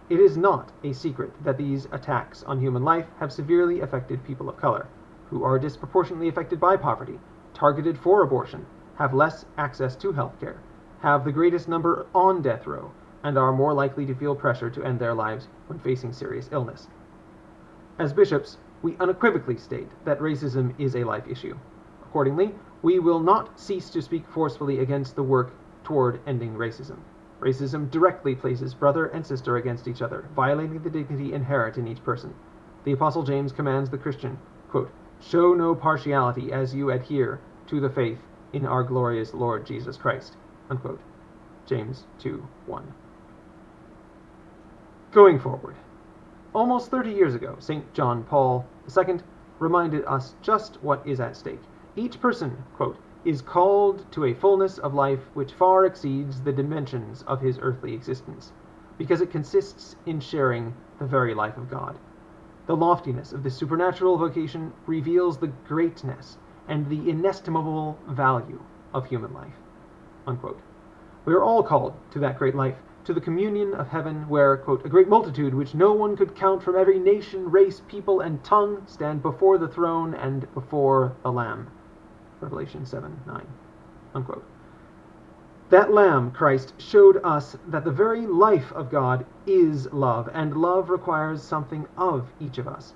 It is not a secret that these attacks on human life have severely affected people of color, who are disproportionately affected by poverty, targeted for abortion, have less access to health care, have the greatest number on death row, and are more likely to feel pressure to end their lives when facing serious illness. As bishops, we unequivocally state that racism is a life issue. Accordingly, we will not cease to speak forcefully against the work toward ending racism. Racism directly places brother and sister against each other, violating the dignity inherent in each person. The Apostle James commands the Christian, quote, Show no partiality as you adhere to the faith in our glorious Lord Jesus Christ. Unquote. James 2 1. Going forward. Almost 30 years ago, St. John Paul II reminded us just what is at stake. Each person, quote, is called to a fullness of life which far exceeds the dimensions of his earthly existence, because it consists in sharing the very life of God. The loftiness of this supernatural vocation reveals the greatness and the inestimable value of human life. Unquote. We are all called to that great life, to the communion of heaven, where, quote, a great multitude, which no one could count from every nation, race, people, and tongue, stand before the throne and before the Lamb. Revelation 7 9. Unquote. That Lamb, Christ, showed us that the very life of God is love, and love requires something of each of us.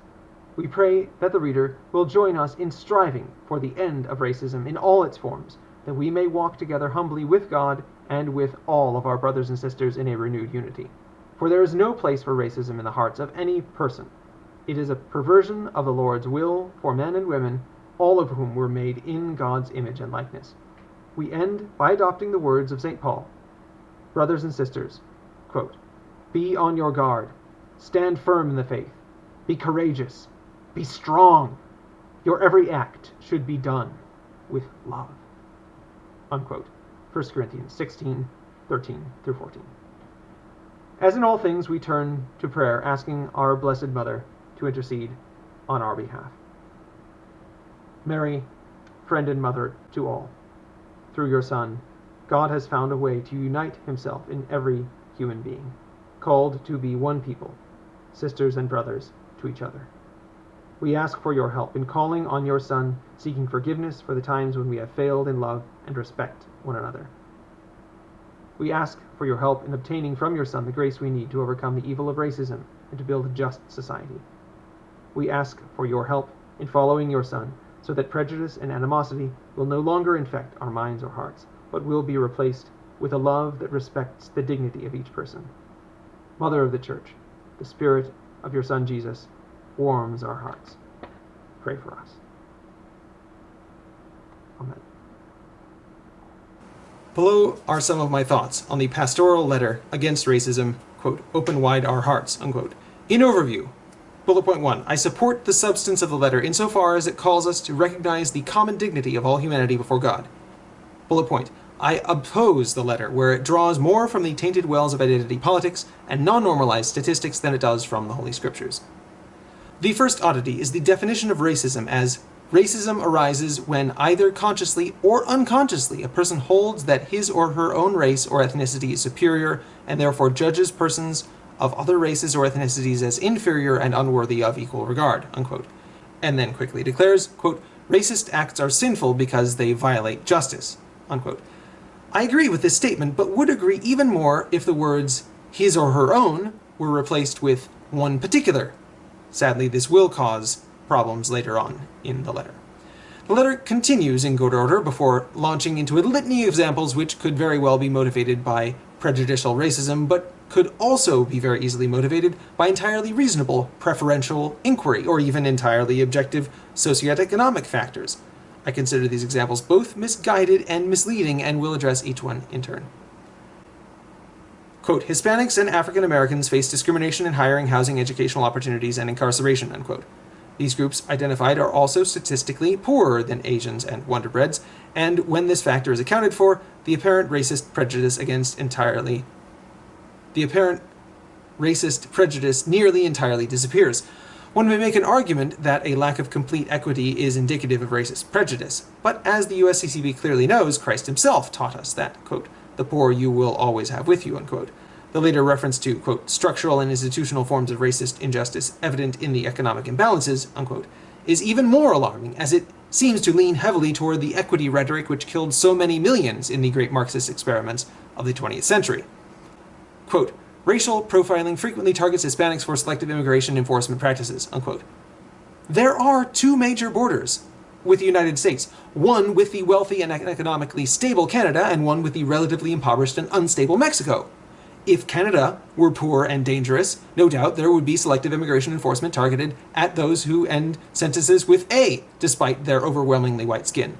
We pray that the reader will join us in striving for the end of racism in all its forms, that we may walk together humbly with God and with all of our brothers and sisters in a renewed unity. For there is no place for racism in the hearts of any person. It is a perversion of the Lord's will for men and women, all of whom were made in God's image and likeness. We end by adopting the words of St. Paul. Brothers and sisters, quote, be on your guard, stand firm in the faith, be courageous, be strong. Your every act should be done with love. Unquote. 1 Corinthians 16, 13 through 14. As in all things, we turn to prayer, asking our Blessed Mother to intercede on our behalf. Mary, friend and mother to all, through your Son, God has found a way to unite himself in every human being, called to be one people, sisters and brothers to each other. We ask for your help in calling on your Son, seeking forgiveness for the times when we have failed in love and respect one another. We ask for your help in obtaining from your Son the grace we need to overcome the evil of racism and to build a just society. We ask for your help in following your Son so that prejudice and animosity will no longer infect our minds or hearts, but will be replaced with a love that respects the dignity of each person. Mother of the Church, the Spirit of your Son Jesus warms our hearts. Pray for us. Amen. Below are some of my thoughts on the pastoral letter against racism, quote, open wide our hearts, unquote. In overview, bullet point one, I support the substance of the letter insofar as it calls us to recognize the common dignity of all humanity before God. Bullet point, I oppose the letter where it draws more from the tainted wells of identity politics and non-normalized statistics than it does from the Holy Scriptures. The first oddity is the definition of racism as racism arises when either consciously or unconsciously a person holds that his or her own race or ethnicity is superior and therefore judges persons of other races or ethnicities as inferior and unworthy of equal regard, unquote. And then quickly declares, quote, racist acts are sinful because they violate justice, unquote. I agree with this statement, but would agree even more if the words his or her own were replaced with one particular Sadly, this will cause problems later on in the letter. The letter continues in good order before launching into a litany of examples which could very well be motivated by prejudicial racism, but could also be very easily motivated by entirely reasonable preferential inquiry, or even entirely objective socioeconomic factors. I consider these examples both misguided and misleading and will address each one in turn. Quote, Hispanics and African Americans face discrimination in hiring, housing, educational opportunities, and incarceration, unquote. These groups identified are also statistically poorer than Asians and Wonderbreads, and when this factor is accounted for, the apparent racist prejudice against entirely the apparent racist prejudice nearly entirely disappears. One may make an argument that a lack of complete equity is indicative of racist prejudice, but as the USCCB clearly knows, Christ himself taught us that, quote, the poor you will always have with you, unquote. The later reference to, quote, structural and institutional forms of racist injustice evident in the economic imbalances, unquote, is even more alarming, as it seems to lean heavily toward the equity rhetoric which killed so many millions in the great Marxist experiments of the 20th century. Quote, racial profiling frequently targets Hispanics for selective immigration enforcement practices, unquote. There are two major borders with the United States, one with the wealthy and economically stable Canada, and one with the relatively impoverished and unstable Mexico. If Canada were poor and dangerous, no doubt there would be selective immigration enforcement targeted at those who end sentences with A, despite their overwhelmingly white skin.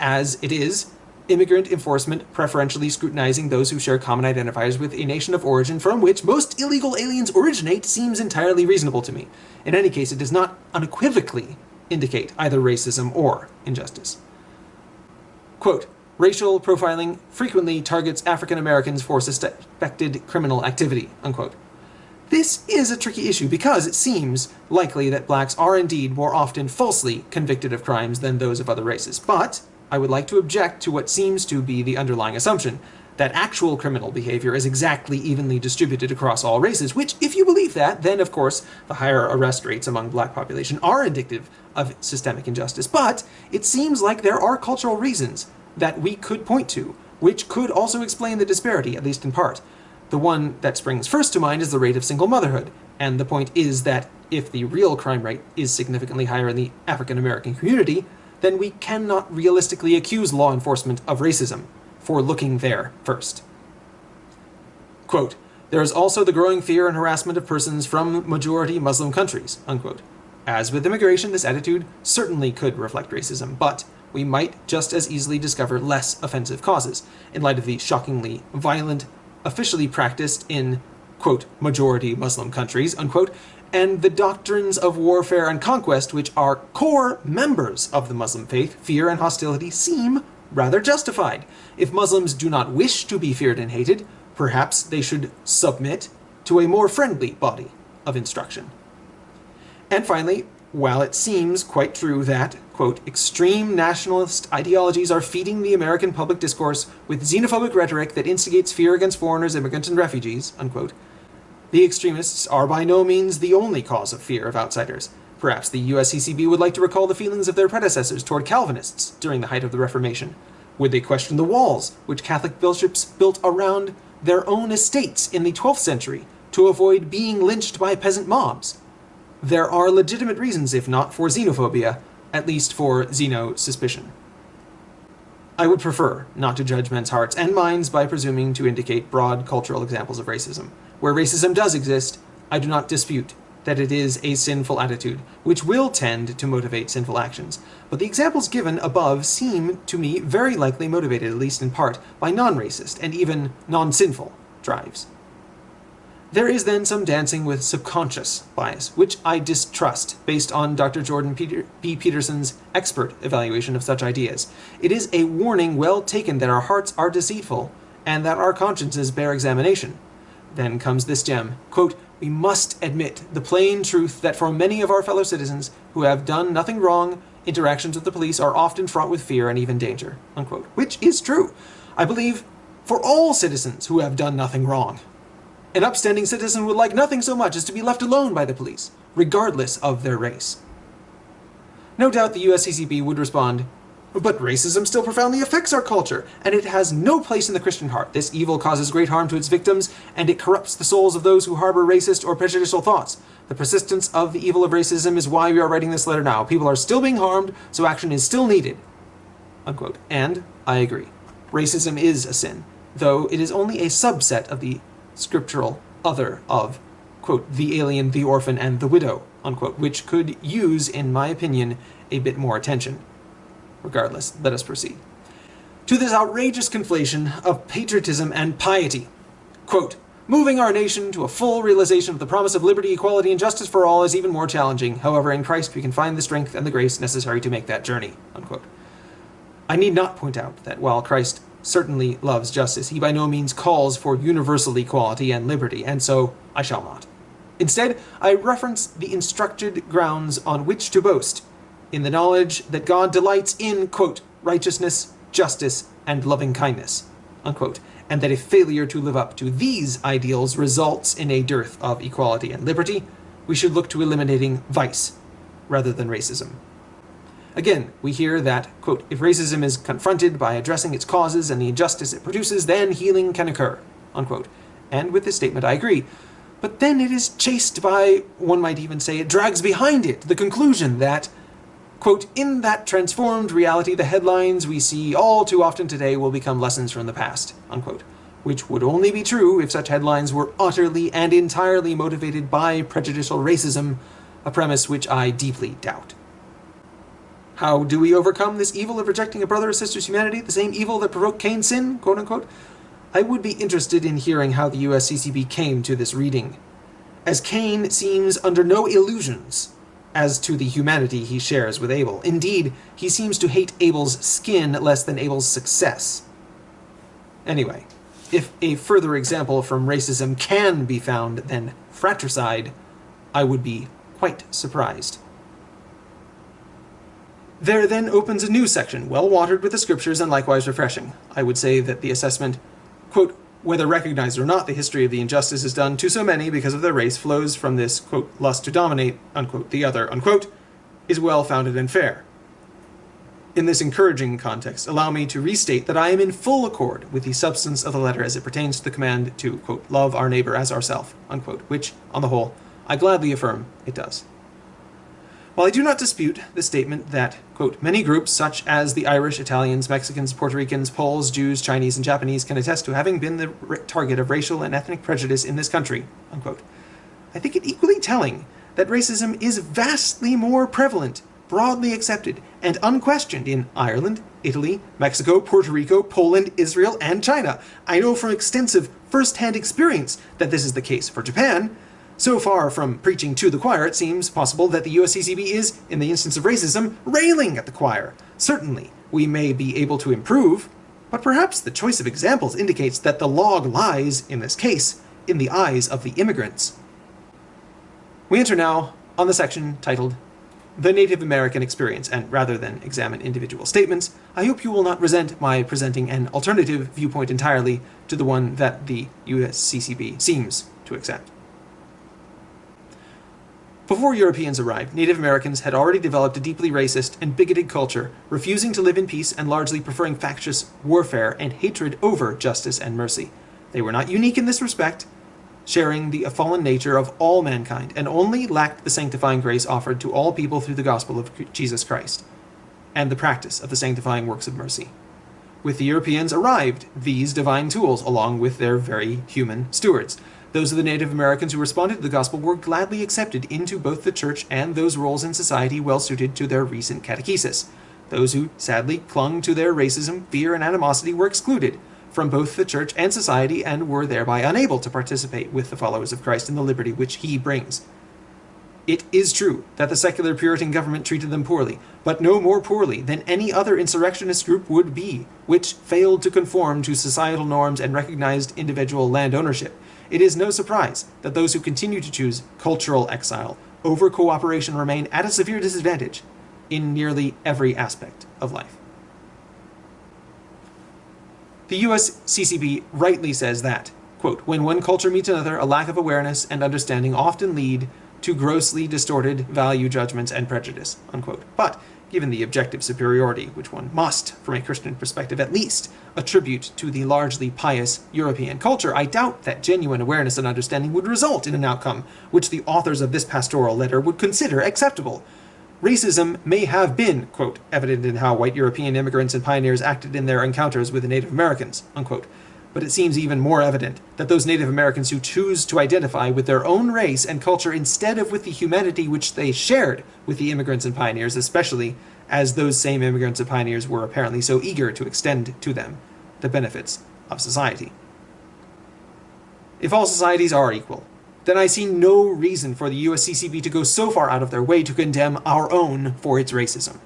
As it is, immigrant enforcement preferentially scrutinizing those who share common identifiers with a nation of origin from which most illegal aliens originate seems entirely reasonable to me. In any case, it does not unequivocally indicate either racism or injustice. Quote, racial profiling frequently targets African Americans for suspected criminal activity, unquote. This is a tricky issue because it seems likely that blacks are indeed more often falsely convicted of crimes than those of other races, but I would like to object to what seems to be the underlying assumption, that actual criminal behavior is exactly evenly distributed across all races, which, if you believe that, then of course the higher arrest rates among black population are indicative of systemic injustice. But it seems like there are cultural reasons that we could point to, which could also explain the disparity, at least in part. The one that springs first to mind is the rate of single motherhood, and the point is that if the real crime rate is significantly higher in the African American community, then we cannot realistically accuse law enforcement of racism for looking there first. Quote, there is also the growing fear and harassment of persons from majority Muslim countries, unquote. As with immigration, this attitude certainly could reflect racism, but we might just as easily discover less offensive causes, in light of the shockingly violent officially practiced in, quote, majority Muslim countries, unquote, and the doctrines of warfare and conquest, which are core members of the Muslim faith, fear and hostility seem rather justified. If Muslims do not wish to be feared and hated, perhaps they should submit to a more friendly body of instruction. And finally, while it seems quite true that, quote, extreme nationalist ideologies are feeding the American public discourse with xenophobic rhetoric that instigates fear against foreigners, immigrants, and refugees, unquote, the extremists are by no means the only cause of fear of outsiders. Perhaps the USCCB would like to recall the feelings of their predecessors toward Calvinists during the height of the Reformation. Would they question the walls which Catholic bishops built around their own estates in the 12th century to avoid being lynched by peasant mobs? There are legitimate reasons, if not for xenophobia, at least for xeno-suspicion. I would prefer not to judge men's hearts and minds by presuming to indicate broad cultural examples of racism. Where racism does exist, I do not dispute that it is a sinful attitude, which will tend to motivate sinful actions. But the examples given above seem to me very likely motivated, at least in part, by non-racist and even non-sinful drives. There is then some dancing with subconscious bias, which I distrust based on Dr. Jordan Peter B. Peterson's expert evaluation of such ideas. It is a warning well taken that our hearts are deceitful and that our consciences bear examination. Then comes this gem. Quote, we must admit the plain truth that for many of our fellow citizens who have done nothing wrong, interactions with the police are often fraught with fear and even danger. Unquote. Which is true. I believe for all citizens who have done nothing wrong. An upstanding citizen would like nothing so much as to be left alone by the police, regardless of their race. No doubt the USCCB would respond, but racism still profoundly affects our culture, and it has no place in the Christian heart. This evil causes great harm to its victims, and it corrupts the souls of those who harbor racist or prejudicial thoughts. The persistence of the evil of racism is why we are writing this letter now. People are still being harmed, so action is still needed. Unquote. And I agree. Racism is a sin, though it is only a subset of the scriptural other of, quote, the alien, the orphan, and the widow, unquote, which could use, in my opinion, a bit more attention. Regardless, let us proceed. To this outrageous conflation of patriotism and piety. Quote, Moving our nation to a full realization of the promise of liberty, equality, and justice for all is even more challenging. However, in Christ we can find the strength and the grace necessary to make that journey. Unquote. I need not point out that while Christ certainly loves justice, he by no means calls for universal equality and liberty, and so I shall not. Instead, I reference the instructed grounds on which to boast in the knowledge that God delights in, quote, righteousness, justice, and loving kindness, unquote, and that if failure to live up to these ideals results in a dearth of equality and liberty, we should look to eliminating vice rather than racism. Again, we hear that, quote, if racism is confronted by addressing its causes and the injustice it produces, then healing can occur, unquote. And with this statement I agree. But then it is chased by, one might even say it drags behind it, the conclusion that Quote, in that transformed reality, the headlines we see all too often today will become lessons from the past, unquote. Which would only be true if such headlines were utterly and entirely motivated by prejudicial racism, a premise which I deeply doubt. How do we overcome this evil of rejecting a brother or sister's humanity, the same evil that provoked Cain's sin, quote unquote? I would be interested in hearing how the USCCB came to this reading, as Cain seems under no illusions as to the humanity he shares with Abel. Indeed, he seems to hate Abel's skin less than Abel's success. Anyway, if a further example from racism can be found than fratricide, I would be quite surprised. There then opens a new section, well watered with the scriptures and likewise refreshing. I would say that the assessment, quote, whether recognized or not, the history of the injustice done to so many because of their race flows from this, quote, lust to dominate, unquote, the other, unquote, is well-founded and fair. In this encouraging context, allow me to restate that I am in full accord with the substance of the letter as it pertains to the command to, quote, love our neighbor as ourself, unquote, which, on the whole, I gladly affirm it does. While I do not dispute the statement that, quote, many groups such as the Irish, Italians, Mexicans, Puerto Ricans, Poles, Jews, Chinese, and Japanese can attest to having been the target of racial and ethnic prejudice in this country, unquote, I think it equally telling that racism is vastly more prevalent, broadly accepted, and unquestioned in Ireland, Italy, Mexico, Puerto Rico, Poland, Israel, and China. I know from extensive first-hand experience that this is the case for Japan, so far from preaching to the choir, it seems possible that the USCCB is, in the instance of racism, railing at the choir. Certainly, we may be able to improve, but perhaps the choice of examples indicates that the log lies, in this case, in the eyes of the immigrants. We enter now on the section titled The Native American Experience, and rather than examine individual statements, I hope you will not resent my presenting an alternative viewpoint entirely to the one that the USCCB seems to accept. Before Europeans arrived, Native Americans had already developed a deeply racist and bigoted culture, refusing to live in peace and largely preferring factious warfare and hatred over justice and mercy. They were not unique in this respect, sharing the fallen nature of all mankind, and only lacked the sanctifying grace offered to all people through the gospel of Jesus Christ, and the practice of the sanctifying works of mercy. With the Europeans arrived these divine tools, along with their very human stewards. Those of the Native Americans who responded to the gospel were gladly accepted into both the church and those roles in society well suited to their recent catechesis. Those who sadly clung to their racism, fear, and animosity were excluded from both the church and society and were thereby unable to participate with the followers of Christ in the liberty which he brings. It is true that the secular Puritan government treated them poorly, but no more poorly than any other insurrectionist group would be, which failed to conform to societal norms and recognized individual land ownership. It is no surprise that those who continue to choose cultural exile over cooperation remain at a severe disadvantage in nearly every aspect of life. The US CCB rightly says that, quote, when one culture meets another, a lack of awareness and understanding often lead to grossly distorted value judgments and prejudice, unquote. But given the objective superiority, which one must, from a Christian perspective at least, attribute to the largely pious European culture, I doubt that genuine awareness and understanding would result in an outcome which the authors of this pastoral letter would consider acceptable. Racism may have been, quote, evident in how white European immigrants and pioneers acted in their encounters with the Native Americans, unquote but it seems even more evident that those Native Americans who choose to identify with their own race and culture instead of with the humanity which they shared with the immigrants and pioneers, especially as those same immigrants and pioneers were apparently so eager to extend to them the benefits of society. If all societies are equal, then I see no reason for the USCCB to go so far out of their way to condemn our own for its racism.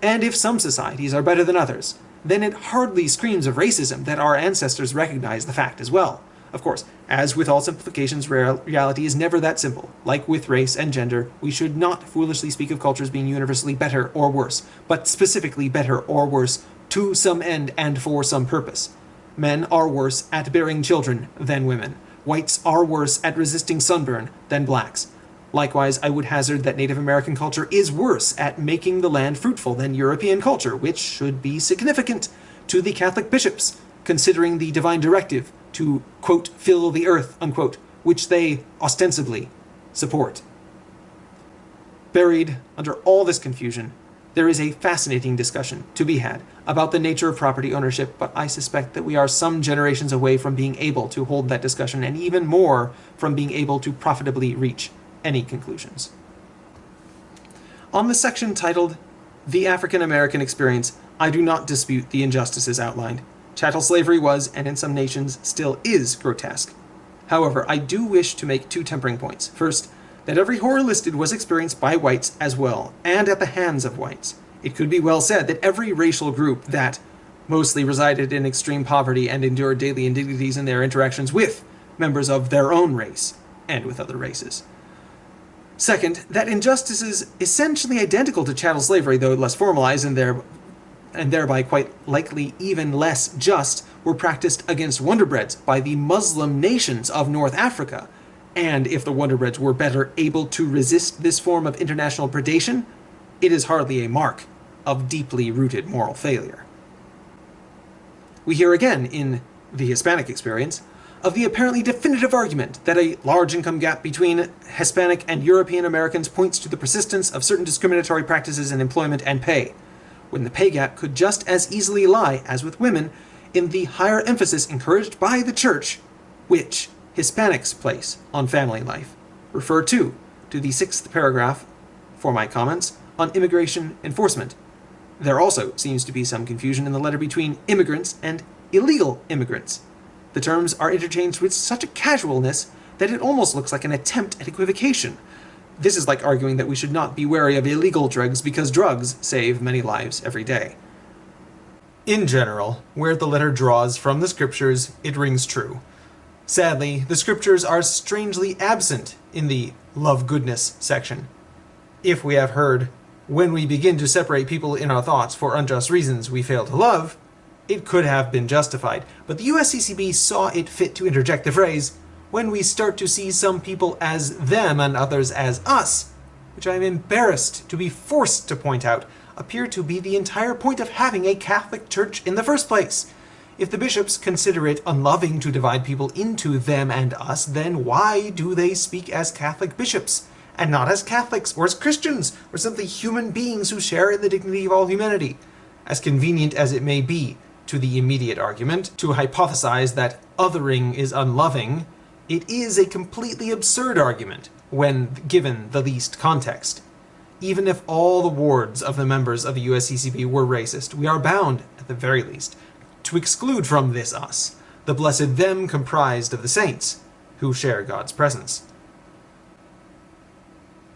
And if some societies are better than others, then it hardly screams of racism that our ancestors recognize the fact as well. Of course, as with all simplifications, reality is never that simple. Like with race and gender, we should not foolishly speak of cultures being universally better or worse, but specifically better or worse to some end and for some purpose. Men are worse at bearing children than women. Whites are worse at resisting sunburn than blacks. Likewise, I would hazard that Native American culture is worse at making the land fruitful than European culture, which should be significant to the Catholic bishops, considering the divine directive to, quote, fill the earth, unquote, which they ostensibly support. Buried under all this confusion, there is a fascinating discussion to be had about the nature of property ownership, but I suspect that we are some generations away from being able to hold that discussion, and even more from being able to profitably reach any conclusions. On the section titled The African American Experience, I do not dispute the injustices outlined. Chattel slavery was, and in some nations still is, grotesque. However, I do wish to make two tempering points. First, that every horror listed was experienced by whites as well, and at the hands of whites. It could be well said that every racial group that mostly resided in extreme poverty and endured daily indignities in their interactions with members of their own race and with other races. Second, that injustices essentially identical to chattel slavery, though less formalized and, there, and thereby quite likely even less just, were practiced against Wonderbreads by the Muslim nations of North Africa. And if the Wonderbreads were better able to resist this form of international predation, it is hardly a mark of deeply rooted moral failure. We hear again in the Hispanic experience of the apparently definitive argument that a large income gap between Hispanic and European Americans points to the persistence of certain discriminatory practices in employment and pay, when the pay gap could just as easily lie, as with women, in the higher emphasis encouraged by the church, which Hispanics place on family life. Refer too to the sixth paragraph for my comments on immigration enforcement. There also seems to be some confusion in the letter between immigrants and illegal immigrants. The terms are interchanged with such a casualness that it almost looks like an attempt at equivocation. This is like arguing that we should not be wary of illegal drugs because drugs save many lives every day. In general, where the letter draws from the scriptures, it rings true. Sadly, the scriptures are strangely absent in the love goodness section. If we have heard, when we begin to separate people in our thoughts for unjust reasons we fail to love, it could have been justified. But the USCCB saw it fit to interject the phrase, when we start to see some people as them and others as us, which I am embarrassed to be forced to point out, appear to be the entire point of having a Catholic Church in the first place. If the bishops consider it unloving to divide people into them and us, then why do they speak as Catholic bishops? and not as Catholics or as Christians or simply human beings who share in the dignity of all humanity. As convenient as it may be to the immediate argument to hypothesize that othering is unloving, it is a completely absurd argument when given the least context. Even if all the wards of the members of the USCCB were racist, we are bound, at the very least, to exclude from this us the blessed them comprised of the saints, who share God's presence.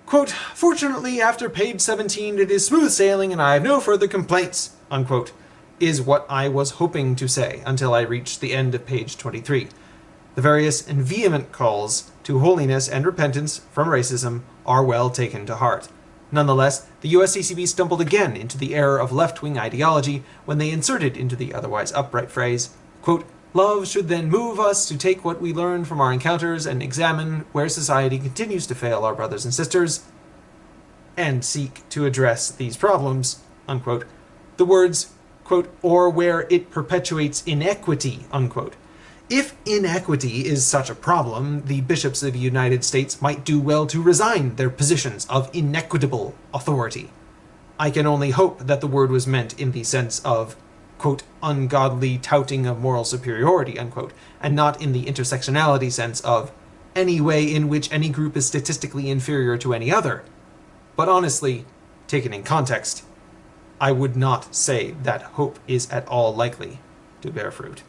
Quote, Fortunately, after page 17, it is smooth sailing and I have no further complaints, unquote, is what I was hoping to say until I reached the end of page 23. The various and vehement calls to holiness and repentance from racism are well taken to heart. Nonetheless, the USCCB stumbled again into the error of left-wing ideology when they inserted into the otherwise upright phrase, quote, Love should then move us to take what we learn from our encounters and examine where society continues to fail our brothers and sisters and seek to address these problems, unquote. The words, quote, or where it perpetuates inequity, unquote. If inequity is such a problem, the bishops of the United States might do well to resign their positions of inequitable authority. I can only hope that the word was meant in the sense of quote, ungodly touting of moral superiority, unquote, and not in the intersectionality sense of any way in which any group is statistically inferior to any other. But honestly, taken in context, I would not say that hope is at all likely to bear fruit.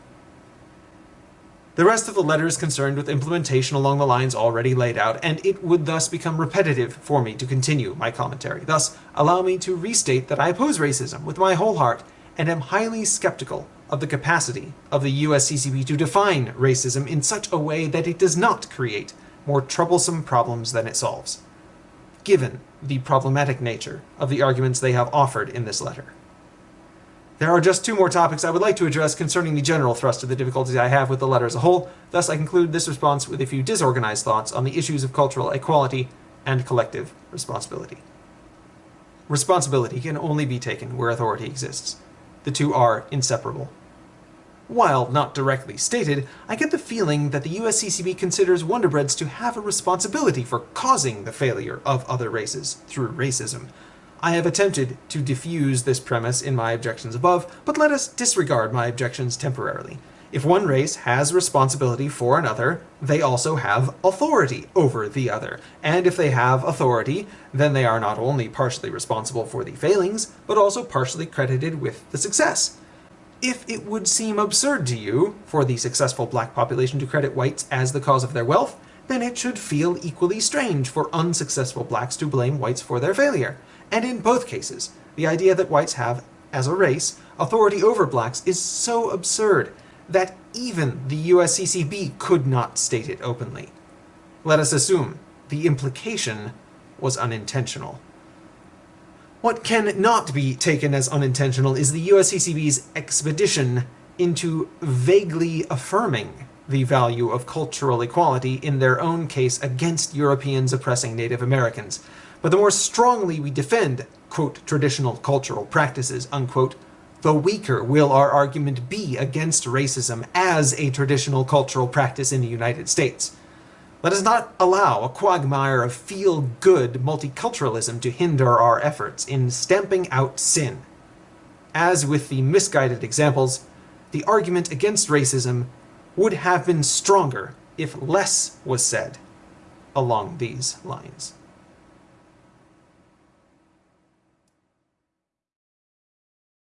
The rest of the letter is concerned with implementation along the lines already laid out, and it would thus become repetitive for me to continue my commentary. Thus, allow me to restate that I oppose racism with my whole heart and am highly skeptical of the capacity of the USCCB to define racism in such a way that it does not create more troublesome problems than it solves, given the problematic nature of the arguments they have offered in this letter. There are just two more topics I would like to address concerning the general thrust of the difficulties I have with the letter as a whole, thus I conclude this response with a few disorganized thoughts on the issues of cultural equality and collective responsibility. Responsibility can only be taken where authority exists. The two are inseparable. While not directly stated, I get the feeling that the USCCB considers Wonderbreads to have a responsibility for causing the failure of other races through racism. I have attempted to diffuse this premise in my objections above, but let us disregard my objections temporarily. If one race has responsibility for another, they also have authority over the other. And if they have authority, then they are not only partially responsible for the failings, but also partially credited with the success. If it would seem absurd to you for the successful black population to credit whites as the cause of their wealth, then it should feel equally strange for unsuccessful blacks to blame whites for their failure. And in both cases, the idea that whites have, as a race, authority over blacks is so absurd that even the USCCB could not state it openly. Let us assume the implication was unintentional. What can not be taken as unintentional is the USCCB's expedition into vaguely affirming the value of cultural equality in their own case against Europeans oppressing Native Americans. But the more strongly we defend, quote, traditional cultural practices, unquote, the weaker will our argument be against racism as a traditional cultural practice in the United States. Let us not allow a quagmire of feel good multiculturalism to hinder our efforts in stamping out sin. As with the misguided examples, the argument against racism would have been stronger if less was said along these lines.